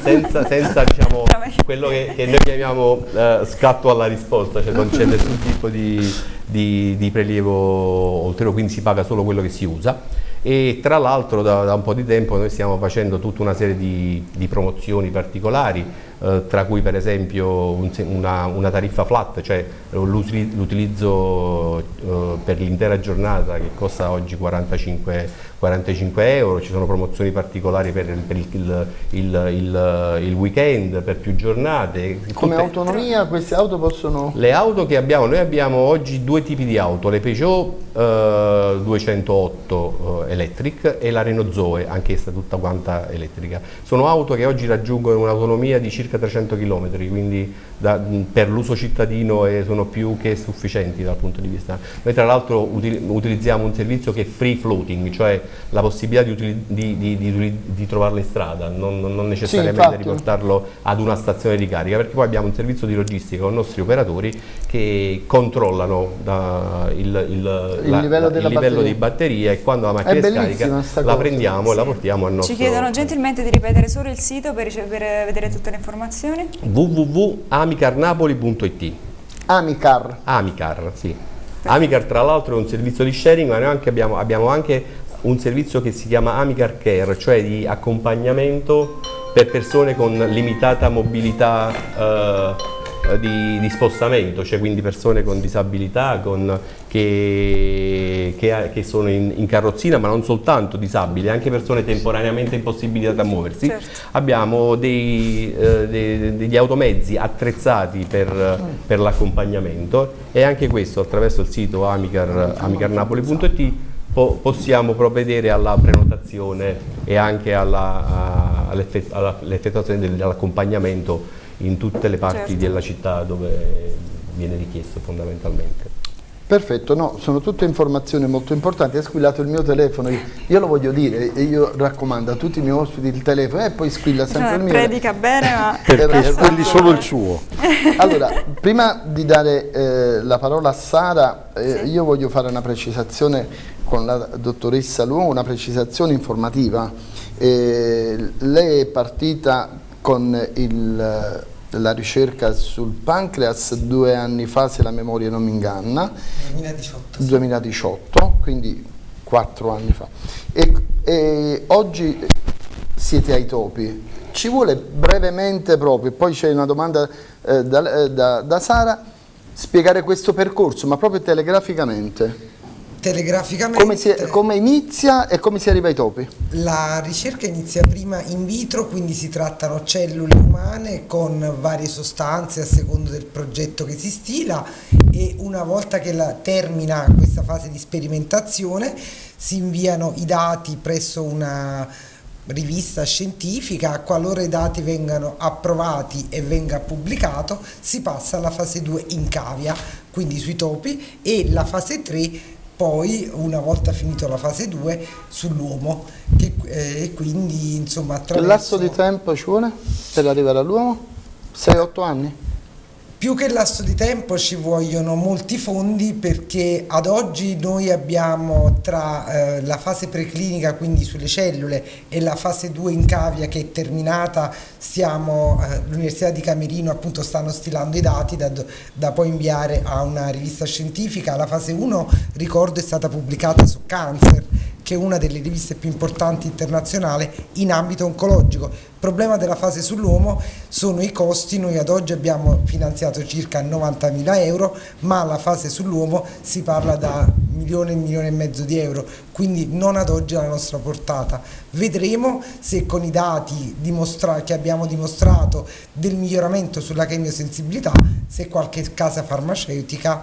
senza, senza diciamo quello che, che, noi chiamiamo uh, scatto alla risposta cioè non c'è nessun tipo di, di, di prelievo ulteriore quindi si paga solo quello che si usa. E tra l'altro da, da, un po' di tempo noi stiamo facendo tutta una serie di, di promozioni particolari eh, tra cui per esempio un, una, una, tariffa flat, cioè l'utilizzo eh, per l'intera giornata che costa oggi 45, 45, euro, ci sono promozioni particolari per, per il, il, il, il, weekend, per più giornate. Come Tutte, autonomia queste auto possono... Le auto che abbiamo, noi abbiamo oggi due tipi di auto, le Peugeot eh, 208 eh, Electric e la Renault Zoe, anch'essa tutta quanta elettrica. Sono auto che oggi raggiungono un'autonomia di circa circa 300 km, quindi da, per l'uso cittadino sono più che sufficienti dal punto di vista. Noi tra l'altro util, utilizziamo un servizio che è free floating, cioè la possibilità di, di, di, di trovarlo in strada, non, non necessariamente sì, riportarlo ad una stazione di carica, perché poi abbiamo un servizio di logistica con i nostri operatori che controllano da, il, il, il, la, livello, la, il livello di batteria e quando la macchina è, scarica la prendiamo sì. e la portiamo al nostro... Ci chiedono gentilmente di ripetere solo il sito per, per vedere tutte le informazioni. www.am amicarnapoli.it Amicar. Amicar, sì. Amicar tra l'altro è un servizio di sharing ma noi anche abbiamo, abbiamo anche un servizio che si chiama Amicar Care cioè di accompagnamento per persone con limitata mobilità eh, di, di, spostamento, cioè quindi persone con disabilità con, che, che, che, sono in, in, carrozzina, ma non soltanto disabili, anche persone temporaneamente impossibilitate a muoversi. Certo. Abbiamo dei, eh, dei, degli automezzi attrezzati per, per l'accompagnamento e anche questo attraverso il sito amicar, amicarnapoli.it po possiamo provvedere alla prenotazione e anche all'effettuazione all dell'accompagnamento in tutte le parti certo. della città dove viene richiesto fondamentalmente. Perfetto, no, sono tutte informazioni molto importanti, ha squillato il mio telefono, io, io lo voglio dire e io raccomando a tutti i miei ospiti il telefono e poi squilla sempre cioè, il mio. Predica bene ma... Perché squilli solo il suo. Allora, prima di dare eh, la parola a Sara, eh, sì. io voglio fare una precisazione con la dottoressa Luomo, una precisazione informativa. Eh, lei è partita con il, la ricerca sul pancreas due anni fa, se la memoria non mi inganna. 2018. 2018, quindi quattro anni fa. E, e oggi siete ai topi. Ci vuole brevemente proprio, poi c'è una domanda eh, da, eh, da, da Sara, spiegare questo percorso, ma proprio telegraficamente telegraficamente. Come, si, come, inizia e come si arriva ai topi? La ricerca inizia prima in vitro, quindi si trattano cellule umane con varie sostanze a secondo del progetto che si stila e una volta che la, termina questa fase di sperimentazione si inviano i dati presso una rivista scientifica, qualora i dati vengano approvati e venga pubblicato si passa alla fase 2 in cavia, quindi sui topi e la fase 3 poi una volta finito la fase 2 sull'uomo eh, e quindi insomma attraverso... Che lasso di tempo ci vuole per arrivare all'uomo? 6-8 anni? Più che lasso di tempo ci vogliono molti fondi perché ad oggi noi abbiamo tra eh, la fase preclinica, quindi sulle cellule, e la fase 2 in cavia che è terminata, eh, l'Università di Camerino appunto stanno stilando i dati da, da, poi inviare a una rivista scientifica. La fase 1, ricordo, è stata pubblicata su Cancer che è una delle riviste più importanti internazionali in ambito oncologico. Il problema della fase sull'uomo sono i costi, noi ad oggi abbiamo finanziato circa 90.000 euro, ma alla fase sull'uomo si parla da milione, milione e mezzo di euro, quindi non ad oggi alla nostra portata. Vedremo se con i dati che abbiamo dimostrato del miglioramento sulla chemiosensibilità, se qualche casa farmaceutica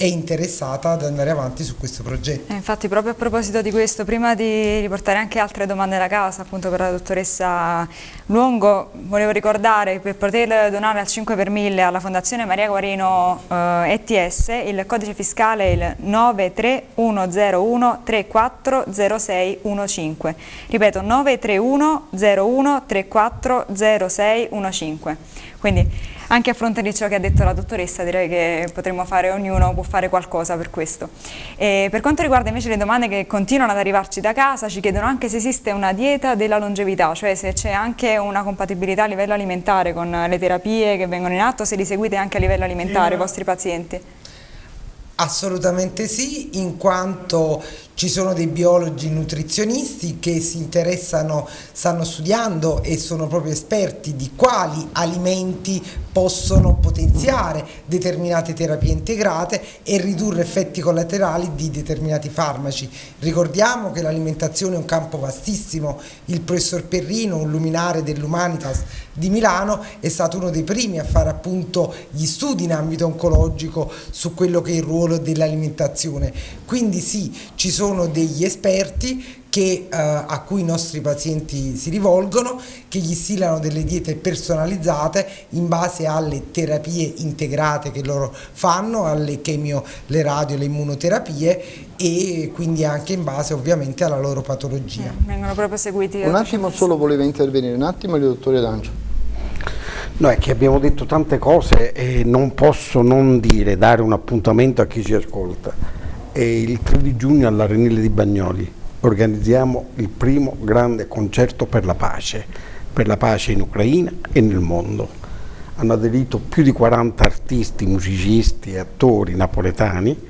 è interessata ad andare avanti su questo progetto. Eh, infatti proprio a proposito di questo, prima di riportare anche altre domande da casa appunto per la dottoressa Luongo, volevo ricordare che per poter donare al 5 per 1000 alla Fondazione Maria Guarino eh, ETS il codice fiscale è il 93101 340615. Ripeto 93101 340615. Quindi anche a fronte di ciò che ha detto la dottoressa direi che potremmo fare, ognuno può fare qualcosa per questo. E per quanto riguarda invece le domande che continuano ad arrivarci da casa, ci chiedono anche se esiste una dieta della longevità, cioè se c'è anche una compatibilità a livello alimentare con le terapie che vengono in atto, se li seguite anche a livello alimentare i vostri pazienti. Assolutamente sì, in quanto ci sono dei biologi nutrizionisti che si interessano, stanno studiando e sono proprio esperti di quali alimenti possono potenziare determinate terapie integrate e ridurre effetti collaterali di determinati farmaci. Ricordiamo che l'alimentazione è un campo vastissimo, il professor Perrino, un luminare dell'Humanitas di Milano, è stato uno dei primi a fare appunto gli studi in ambito oncologico su quello che è il ruolo dell'alimentazione. Quindi sì, ci sono degli esperti che, eh, a cui i nostri pazienti si rivolgono, che gli stilano delle diete personalizzate in base alle terapie integrate che loro fanno, alle chemio, le radio, le immunoterapie e quindi anche in base ovviamente alla loro patologia. Eh, vengono proprio seguiti. Un attimo solo voleva intervenire, un attimo il dottore D'Angelo. No, è che abbiamo detto tante cose e non posso non dire, dare un appuntamento a chi ci ascolta. È il 3 di giugno all'Arenile di Bagnoli organizziamo il primo grande concerto per la pace, per la pace in Ucraina e nel mondo. Hanno aderito più di 40 artisti, musicisti e attori napoletani,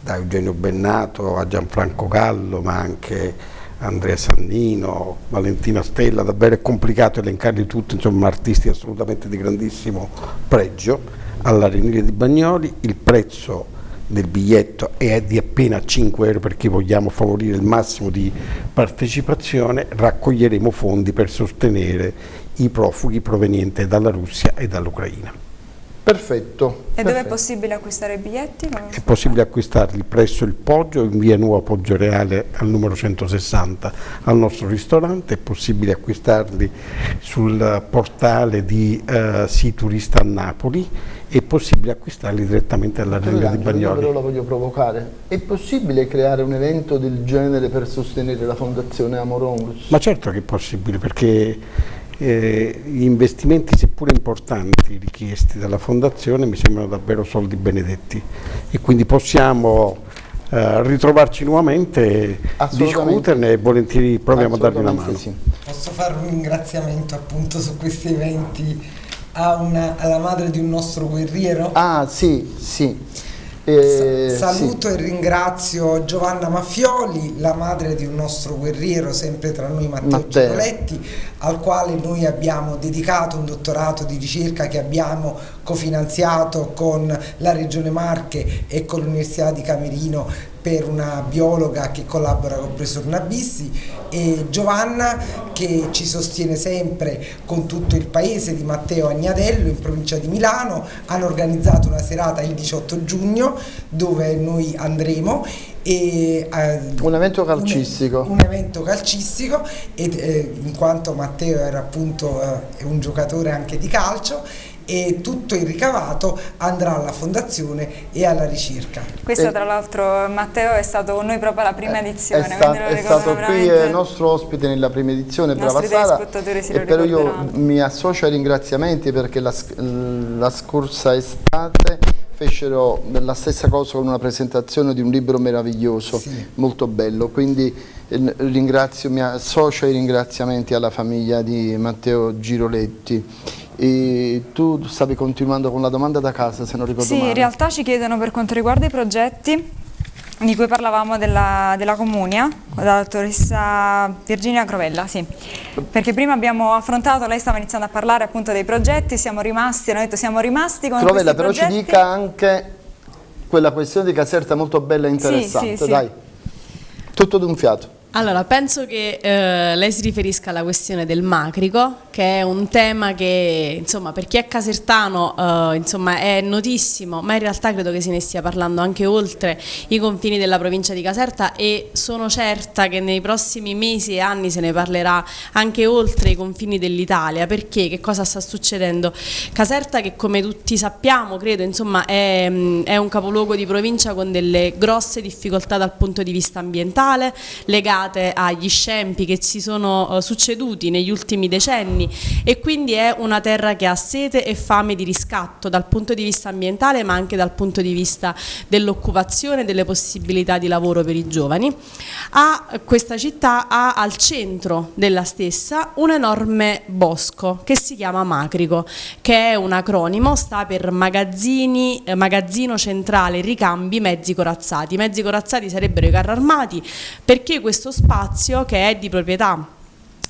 da Eugenio Bennato a Gianfranco Gallo, ma anche Andrea Sannino, Valentina Stella, davvero è complicato elencarli tutti, insomma artisti assolutamente di grandissimo pregio, all'Arenile di Bagnoli, il prezzo del biglietto è di appena 5 euro perché vogliamo favorire il massimo di partecipazione, raccoglieremo fondi per sostenere i profughi provenienti dalla Russia e dall'Ucraina. Perfetto. E dove è possibile acquistare i biglietti? È possibile acquistarli presso il Poggio, in via Nuova Poggio Reale al numero 160 al nostro ristorante, è possibile acquistarli sul portale di uh, Sì Turista a Napoli è possibile acquistarli direttamente alla Reale di Bagnoli. Io la voglio provocare. È possibile creare un evento del genere per sostenere la Fondazione Amorongos? Ma certo che è possibile perché eh, gli investimenti seppur importanti richiesti dalla Fondazione mi sembrano davvero soldi benedetti e quindi possiamo eh, ritrovarci nuovamente, discuterne e volentieri proviamo a dargli una mano. Sì. Posso fare un ringraziamento appunto su questi eventi una, alla madre di un nostro guerriero? Ah sì, sì. Eh, saluto sì. e ringrazio Giovanna Maffioli, la madre di un nostro guerriero, sempre tra noi Matteo, Matteo. Giroletti, al quale noi abbiamo dedicato un dottorato di ricerca che abbiamo cofinanziato con la Regione Marche e con l'Università di Camerino per una biologa che collabora con il professor Nabissi e Giovanna che ci sostiene sempre con tutto il paese di Matteo Agnadello in provincia di Milano. Hanno organizzato una serata il 18 giugno dove noi andremo e, eh, un evento calcistico. Un, un evento calcistico ed, eh, in quanto Matteo era appunto eh, un giocatore anche di calcio e tutto il ricavato andrà alla fondazione e alla ricerca. Questo tra l'altro Matteo è stato con noi proprio alla prima edizione. È, sta, è stato qui eh, nostro ospite nella prima edizione, brava Sara, e però io mi associo ai ringraziamenti perché la, la scorsa estate fecero la stessa cosa con una presentazione di un libro meraviglioso, sì. molto bello, quindi eh, ringrazio, mi associo ai ringraziamenti alla famiglia di Matteo Giroletti. E tu stavi continuando con la domanda da casa, se non ricordo sì, male. Sì, in realtà ci chiedono per quanto riguarda i progetti di cui parlavamo della, della Comunia, dalla dottoressa Virginia Crovella, sì. Perché prima abbiamo affrontato, lei stava iniziando a parlare appunto dei progetti, siamo rimasti, hanno detto siamo rimasti con Crovella, però progetti. ci dica anche quella questione di Caserta molto bella e interessante, sì, sì, dai. Tutto d'un fiato. Allora, penso che eh, lei si riferisca alla questione del macrico, che è un tema che, insomma, per chi è casertano, eh, insomma, è notissimo, ma in realtà credo che se ne stia parlando anche oltre i confini della provincia di Caserta e sono certa che nei prossimi mesi e anni se ne parlerà anche oltre i confini dell'Italia, perché che cosa sta succedendo? Caserta che come tutti sappiamo, credo, insomma, è, è un capoluogo di provincia con delle grosse difficoltà dal punto di vista ambientale, legate agli scempi che si sono eh, succeduti negli ultimi decenni e quindi è una terra che ha sete e fame di riscatto dal punto di vista ambientale ma anche dal punto di vista dell'occupazione e delle possibilità di lavoro per i giovani. Ha, questa città ha al centro della stessa un enorme bosco che si chiama Macrico, che è un acronimo, sta per magazzini, eh, magazzino centrale ricambi mezzi corazzati. I mezzi corazzati sarebbero i carri armati perché questo spazio che è di proprietà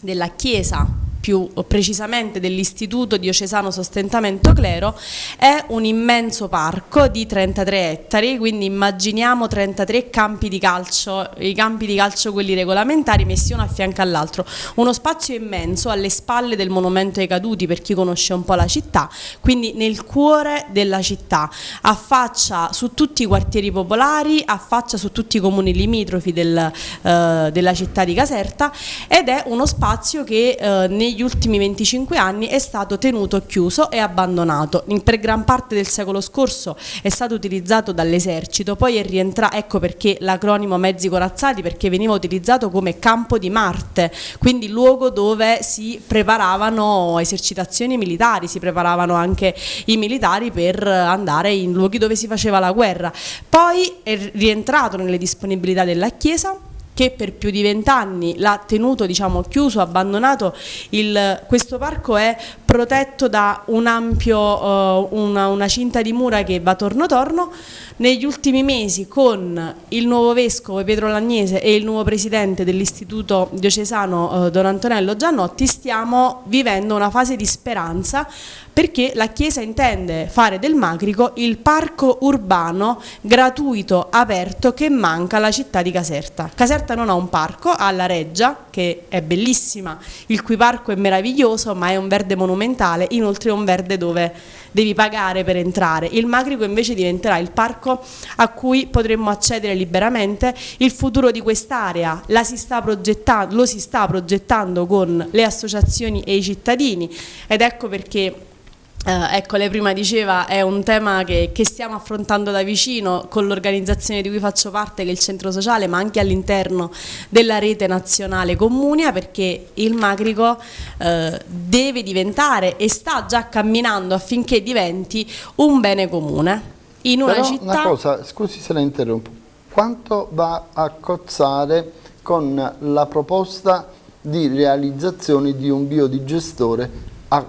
della Chiesa più precisamente dell'Istituto Diocesano Sostentamento Clero, è un immenso parco di 33 ettari, quindi immaginiamo 33 campi di calcio, i campi di calcio quelli regolamentari messi uno a fianco all'altro, uno spazio immenso alle spalle del monumento ai caduti per chi conosce un po' la città, quindi nel cuore della città, affaccia su tutti i quartieri popolari, affaccia su tutti i comuni limitrofi del, eh, della città di Caserta ed è uno spazio che eh, negli negli ultimi 25 anni è stato tenuto chiuso e abbandonato. per gran parte del secolo scorso è stato utilizzato dall'esercito, poi è rientrato, ecco perché l'acronimo mezzi corazzati, perché veniva utilizzato come campo di Marte, quindi luogo dove si preparavano esercitazioni militari, si preparavano anche i militari per andare in luoghi dove si faceva la guerra. Poi è rientrato nelle disponibilità della Chiesa che per più di vent'anni l'ha tenuto diciamo, chiuso, abbandonato, il, questo parco è protetto da un ampio, uh, una, una, cinta di mura che va torno torno, negli ultimi mesi con il nuovo vescovo Pietro Lagnese e il nuovo presidente dell'istituto diocesano uh, Don Antonello Giannotti stiamo vivendo una fase di speranza perché la Chiesa intende fare del Macrico il parco urbano gratuito, aperto che manca alla città di Caserta. Caserta non ha un parco, ha la Reggia che è bellissima, il cui parco è meraviglioso ma è un verde monumentale, inoltre è un verde dove devi pagare per entrare. Il Macrico invece diventerà il parco a cui potremmo accedere liberamente, il futuro di quest'area lo si sta progettando con le associazioni e i cittadini ed ecco perché Uh, ecco, lei prima diceva è un tema che, che stiamo affrontando da vicino con l'organizzazione di cui faccio parte, che è il centro sociale, ma anche all'interno della rete nazionale Comunia, perché il Macrico uh, deve diventare e sta già camminando affinché diventi un bene comune. In una Però città... una cosa, scusi se la interrompo, quanto va a cozzare con la proposta di realizzazione di un biodigestore a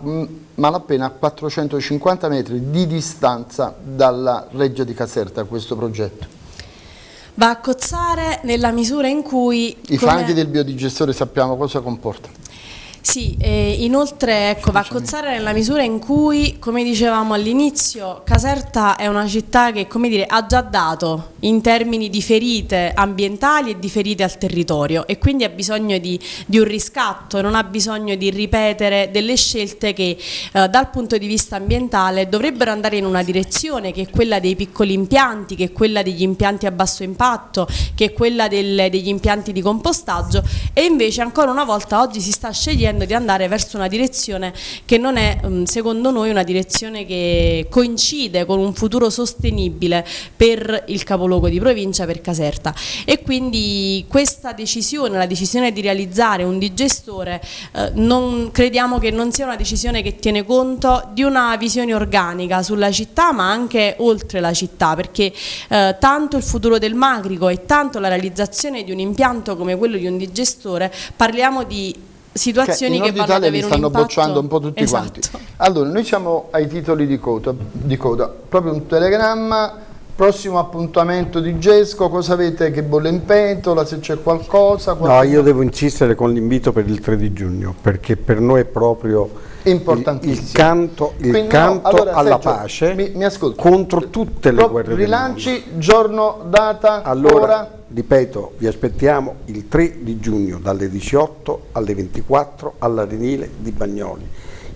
malapena a 450 metri di distanza dalla Reggia di Caserta questo progetto. Va a cozzare nella misura in cui... I fanghi del biodigestore sappiamo cosa comporta. Sì, inoltre ecco, va a cozzare nella misura in cui, come dicevamo all'inizio, Caserta è una città che dire, ha già dato in termini di ferite ambientali e di ferite al territorio e quindi ha bisogno di, di un riscatto, non ha bisogno di ripetere delle scelte che eh, dal punto di vista ambientale dovrebbero andare in una direzione che è quella dei piccoli impianti, che è quella degli impianti a basso impatto, che è quella del, degli impianti di compostaggio e invece ancora una volta oggi si sta scegliendo decidendo di andare verso una direzione che non è mm, secondo noi una direzione che coincide con con un futuro sostenibile per il capoluogo di provincia, per Caserta. E quindi questa decisione, la decisione di realizzare un digestore eh, non, crediamo che non sia una decisione che tiene conto di una visione organica sulla città ma anche oltre la città perché eh, tanto il futuro del Magrico e tanto la realizzazione di un impianto come quello di un digestore parliamo di situazioni che, che vanno ad avere un stanno bocciando un po' tutti esatto. quanti. Allora, noi siamo ai titoli di coda, di coda, proprio un telegramma, prossimo appuntamento di Gesco, cosa avete che bolle in pentola, se c'è qualcosa? Qualcosa? No, io devo insistere con l'invito per il 3 di giugno, perché per noi è proprio importantissimo. Il, canto, il Quindi, canto no, allora, alla Sergio, pace mi, mi contro tutte le guerre rilanci, giorno, data, allora, ora? ripeto, vi aspettiamo il 3 di giugno dalle 18 alle 24 all'Arenile di Bagnoli.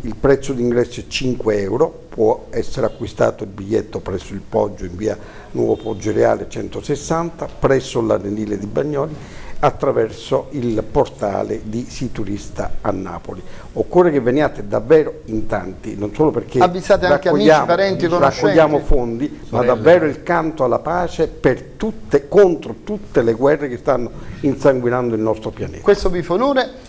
Il prezzo d'ingresso è 5 euro, può essere acquistato il biglietto presso il Poggio in via Nuovo Poggio Reale 160, presso l'Arenile di Bagnoli attraverso il portale di Siturista a Napoli. Occorre che veniate davvero in tanti, non solo perché avvisate anche amici, parenti, raccogliamo fondi, Sorelle. ma davvero il canto alla pace per tutte, contro tutte le guerre che stanno insanguinando il nostro pianeta. Questo vi fa onore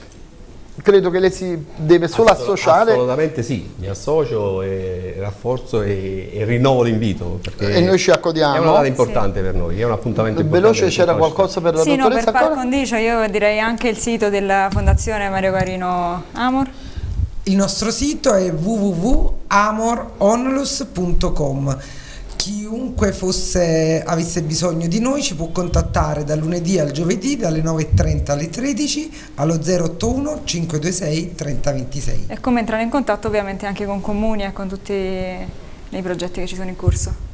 credo che lei si deve solo Assolut associare. Assolutamente sì, mi associo e rafforzo e, e rinnovo l'invito. E noi ci accodiamo. È una data importante sì. per noi, è un appuntamento importante. Veloce c'era qualcosa per la sì, dottoressa no, per par condicio io direi anche il sito della Fondazione Mario Carino Amor. Il nostro sito è www.amoronlus.com chiunque fosse, avesse bisogno di noi ci può contattare dal lunedì al giovedì dalle 9.30 alle 13 allo 081 526 3026 e come entrare in contatto ovviamente anche con comuni e con tutti i progetti che ci sono in corso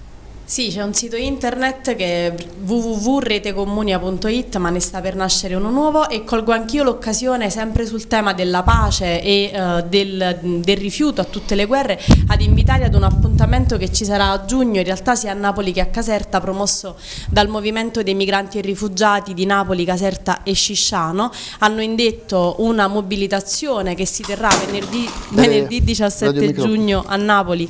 sì, c'è un sito internet che è www.retecomunia.it ma ne sta per nascere uno nuovo e colgo anch'io l'occasione sempre sul tema della pace e uh, del, del, rifiuto a tutte le guerre ad invitare ad un appuntamento che ci sarà a giugno, in realtà sia a Napoli che a Caserta, promosso dal Movimento dei Migranti e Rifugiati di Napoli, Caserta e Scisciano. Hanno indetto una mobilitazione che si terrà venerdì, venerdì 17 giugno a Napoli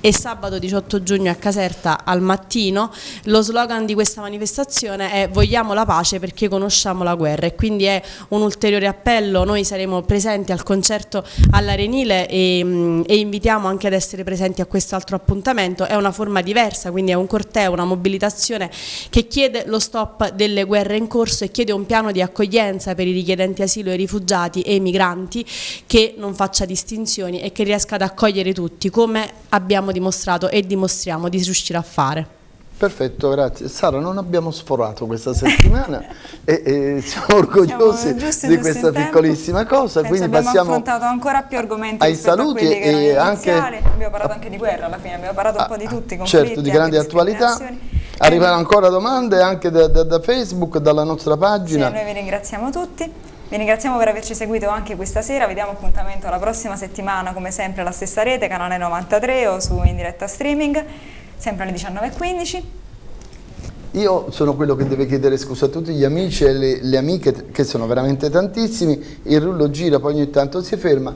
e sabato 18 giugno a Caserta al mattino lo slogan di questa manifestazione è vogliamo la pace perché conosciamo la guerra e quindi è un ulteriore appello, noi saremo presenti al concerto all'Arenile e, mm, e, invitiamo anche ad essere presenti a questo altro appuntamento, è una forma diversa quindi è un corteo, una mobilitazione che chiede lo stop delle guerre in corso e chiede un piano di accoglienza per i richiedenti asilo, i rifugiati e i migranti che non faccia distinzioni e che riesca ad accogliere tutti come abbiamo abbiamo dimostrato e dimostriamo di riuscire a fare. Perfetto, grazie. Sara, non abbiamo sforato questa settimana e, e, siamo orgogliosi siamo di questa piccolissima cosa. Penso quindi abbiamo affrontato ancora più argomenti ai saluti e anche abbiamo parlato anche di guerra alla fine, abbiamo parlato un po' di tutti, certo, di grandi attualità. Arrivano ancora domande anche da, da, da Facebook, dalla nostra pagina. Sì, noi vi ringraziamo tutti. Vi ringraziamo per averci seguito anche questa sera, vi diamo appuntamento la prossima settimana come sempre alla stessa rete, canale 93 o su in diretta streaming, sempre alle 19.15. Io sono quello che deve chiedere scusa a tutti gli amici e le, le amiche che sono veramente tantissimi, il rullo gira poi ogni tanto si ferma,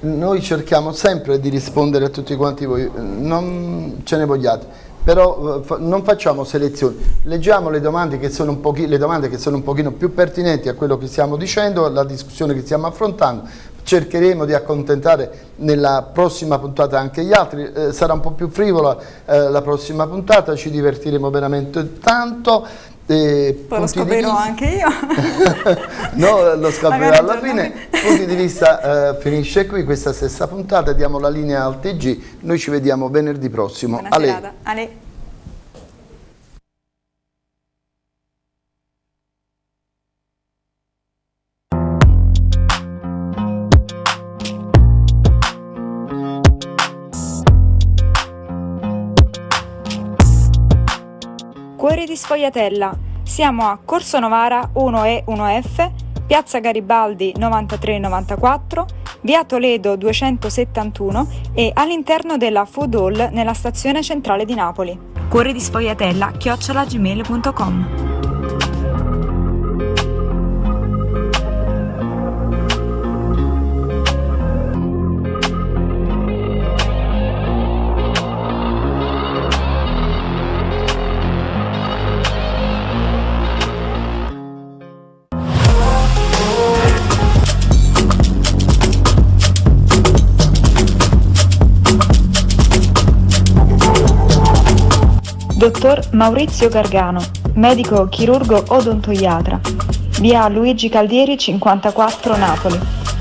noi cerchiamo sempre di rispondere a tutti quanti voi, non ce ne vogliate però eh, non facciamo selezioni, leggiamo le domande, le domande, che sono un pochino più pertinenti a quello che stiamo dicendo, alla discussione che stiamo affrontando, cercheremo di accontentare nella prossima puntata anche gli altri, eh, sarà un po' più frivola eh, la prossima puntata, ci divertiremo veramente tanto. Eh, Poi lo scoprirò anche io. no, lo scoprirò alla fine. Punti di vista eh, finisce qui questa stessa puntata, diamo la linea al TG, noi ci vediamo venerdì prossimo. Buona Ale. serata. Ale. Sfogliatella. Siamo a Corso Novara 1E 1F, Piazza Garibaldi 9394, Via Toledo 271 e all'interno della Food Hall nella stazione centrale di Napoli. Cuori di Sfogliatella chiocciolagmail.com Dottor Maurizio Gargano, medico chirurgo odontoiatra. Via Luigi Caldieri 54 Napoli.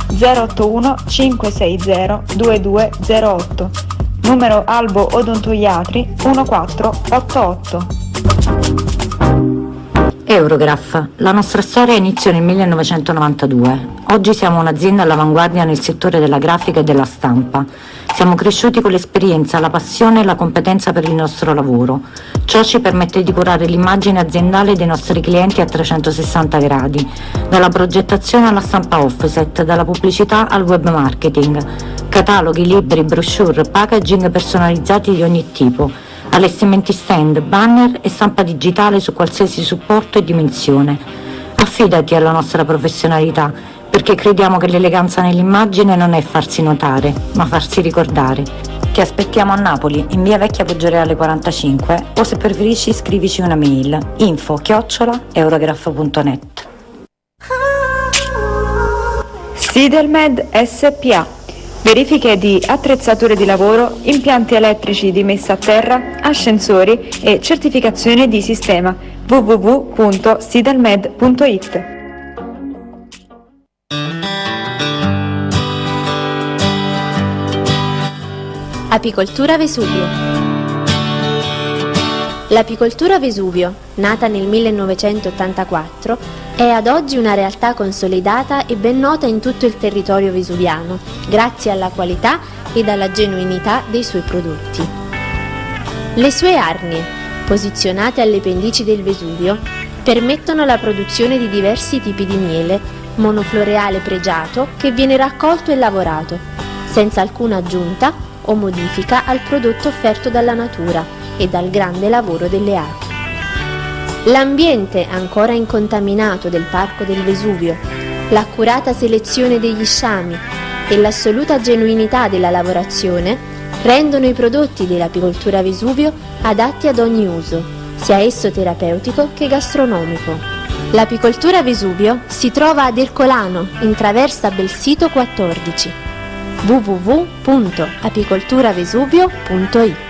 081 560 2208. Numero Albo Odontoiatri 1488. Eurograph. La nostra storia iniziò nel 1992. Oggi siamo un'azienda all'avanguardia nel settore della grafica e della stampa. Siamo cresciuti con l'esperienza, la passione e la competenza per il nostro lavoro. Ciò ci permette di curare l'immagine aziendale dei nostri clienti a 360 gradi, dalla progettazione alla stampa offset, dalla pubblicità al web marketing, cataloghi, libri, brochure, packaging personalizzati di ogni tipo allestimenti stand, banner e stampa digitale su qualsiasi supporto e dimensione. Affidati alla nostra professionalità, perché crediamo che l'eleganza nell'immagine non è farsi notare, ma farsi ricordare. Ti aspettiamo a Napoli, in via Vecchia Poggioreale 45, o se preferisci scrivici una mail info chiocciola eurograph.net. Sidelmed SPA verifiche di attrezzature di lavoro, impianti elettrici di messa a terra, ascensori e certificazione di sistema www.sidalmed.it. Apicoltura Vesuvio L'apicoltura Vesuvio, nata nel 1984, è ad oggi una realtà consolidata e ben nota in tutto il territorio vesuviano, grazie alla qualità ed alla genuinità dei suoi prodotti. Le sue arnie, posizionate alle pendici del Vesuvio, permettono la produzione di diversi tipi di miele, monofloreale pregiato che viene raccolto e lavorato, senza alcuna aggiunta o modifica al prodotto offerto dalla natura e dal grande lavoro delle api. L'ambiente ancora incontaminato del Parco del Vesuvio, l'accurata selezione degli sciami e l'assoluta genuinità della lavorazione rendono i prodotti dell'apicoltura Vesuvio adatti ad ogni uso, sia esso terapeutico che gastronomico. L'apicoltura Vesuvio si trova ad Ercolano, in traversa Belsito 14 www.apicolturavesuvio.it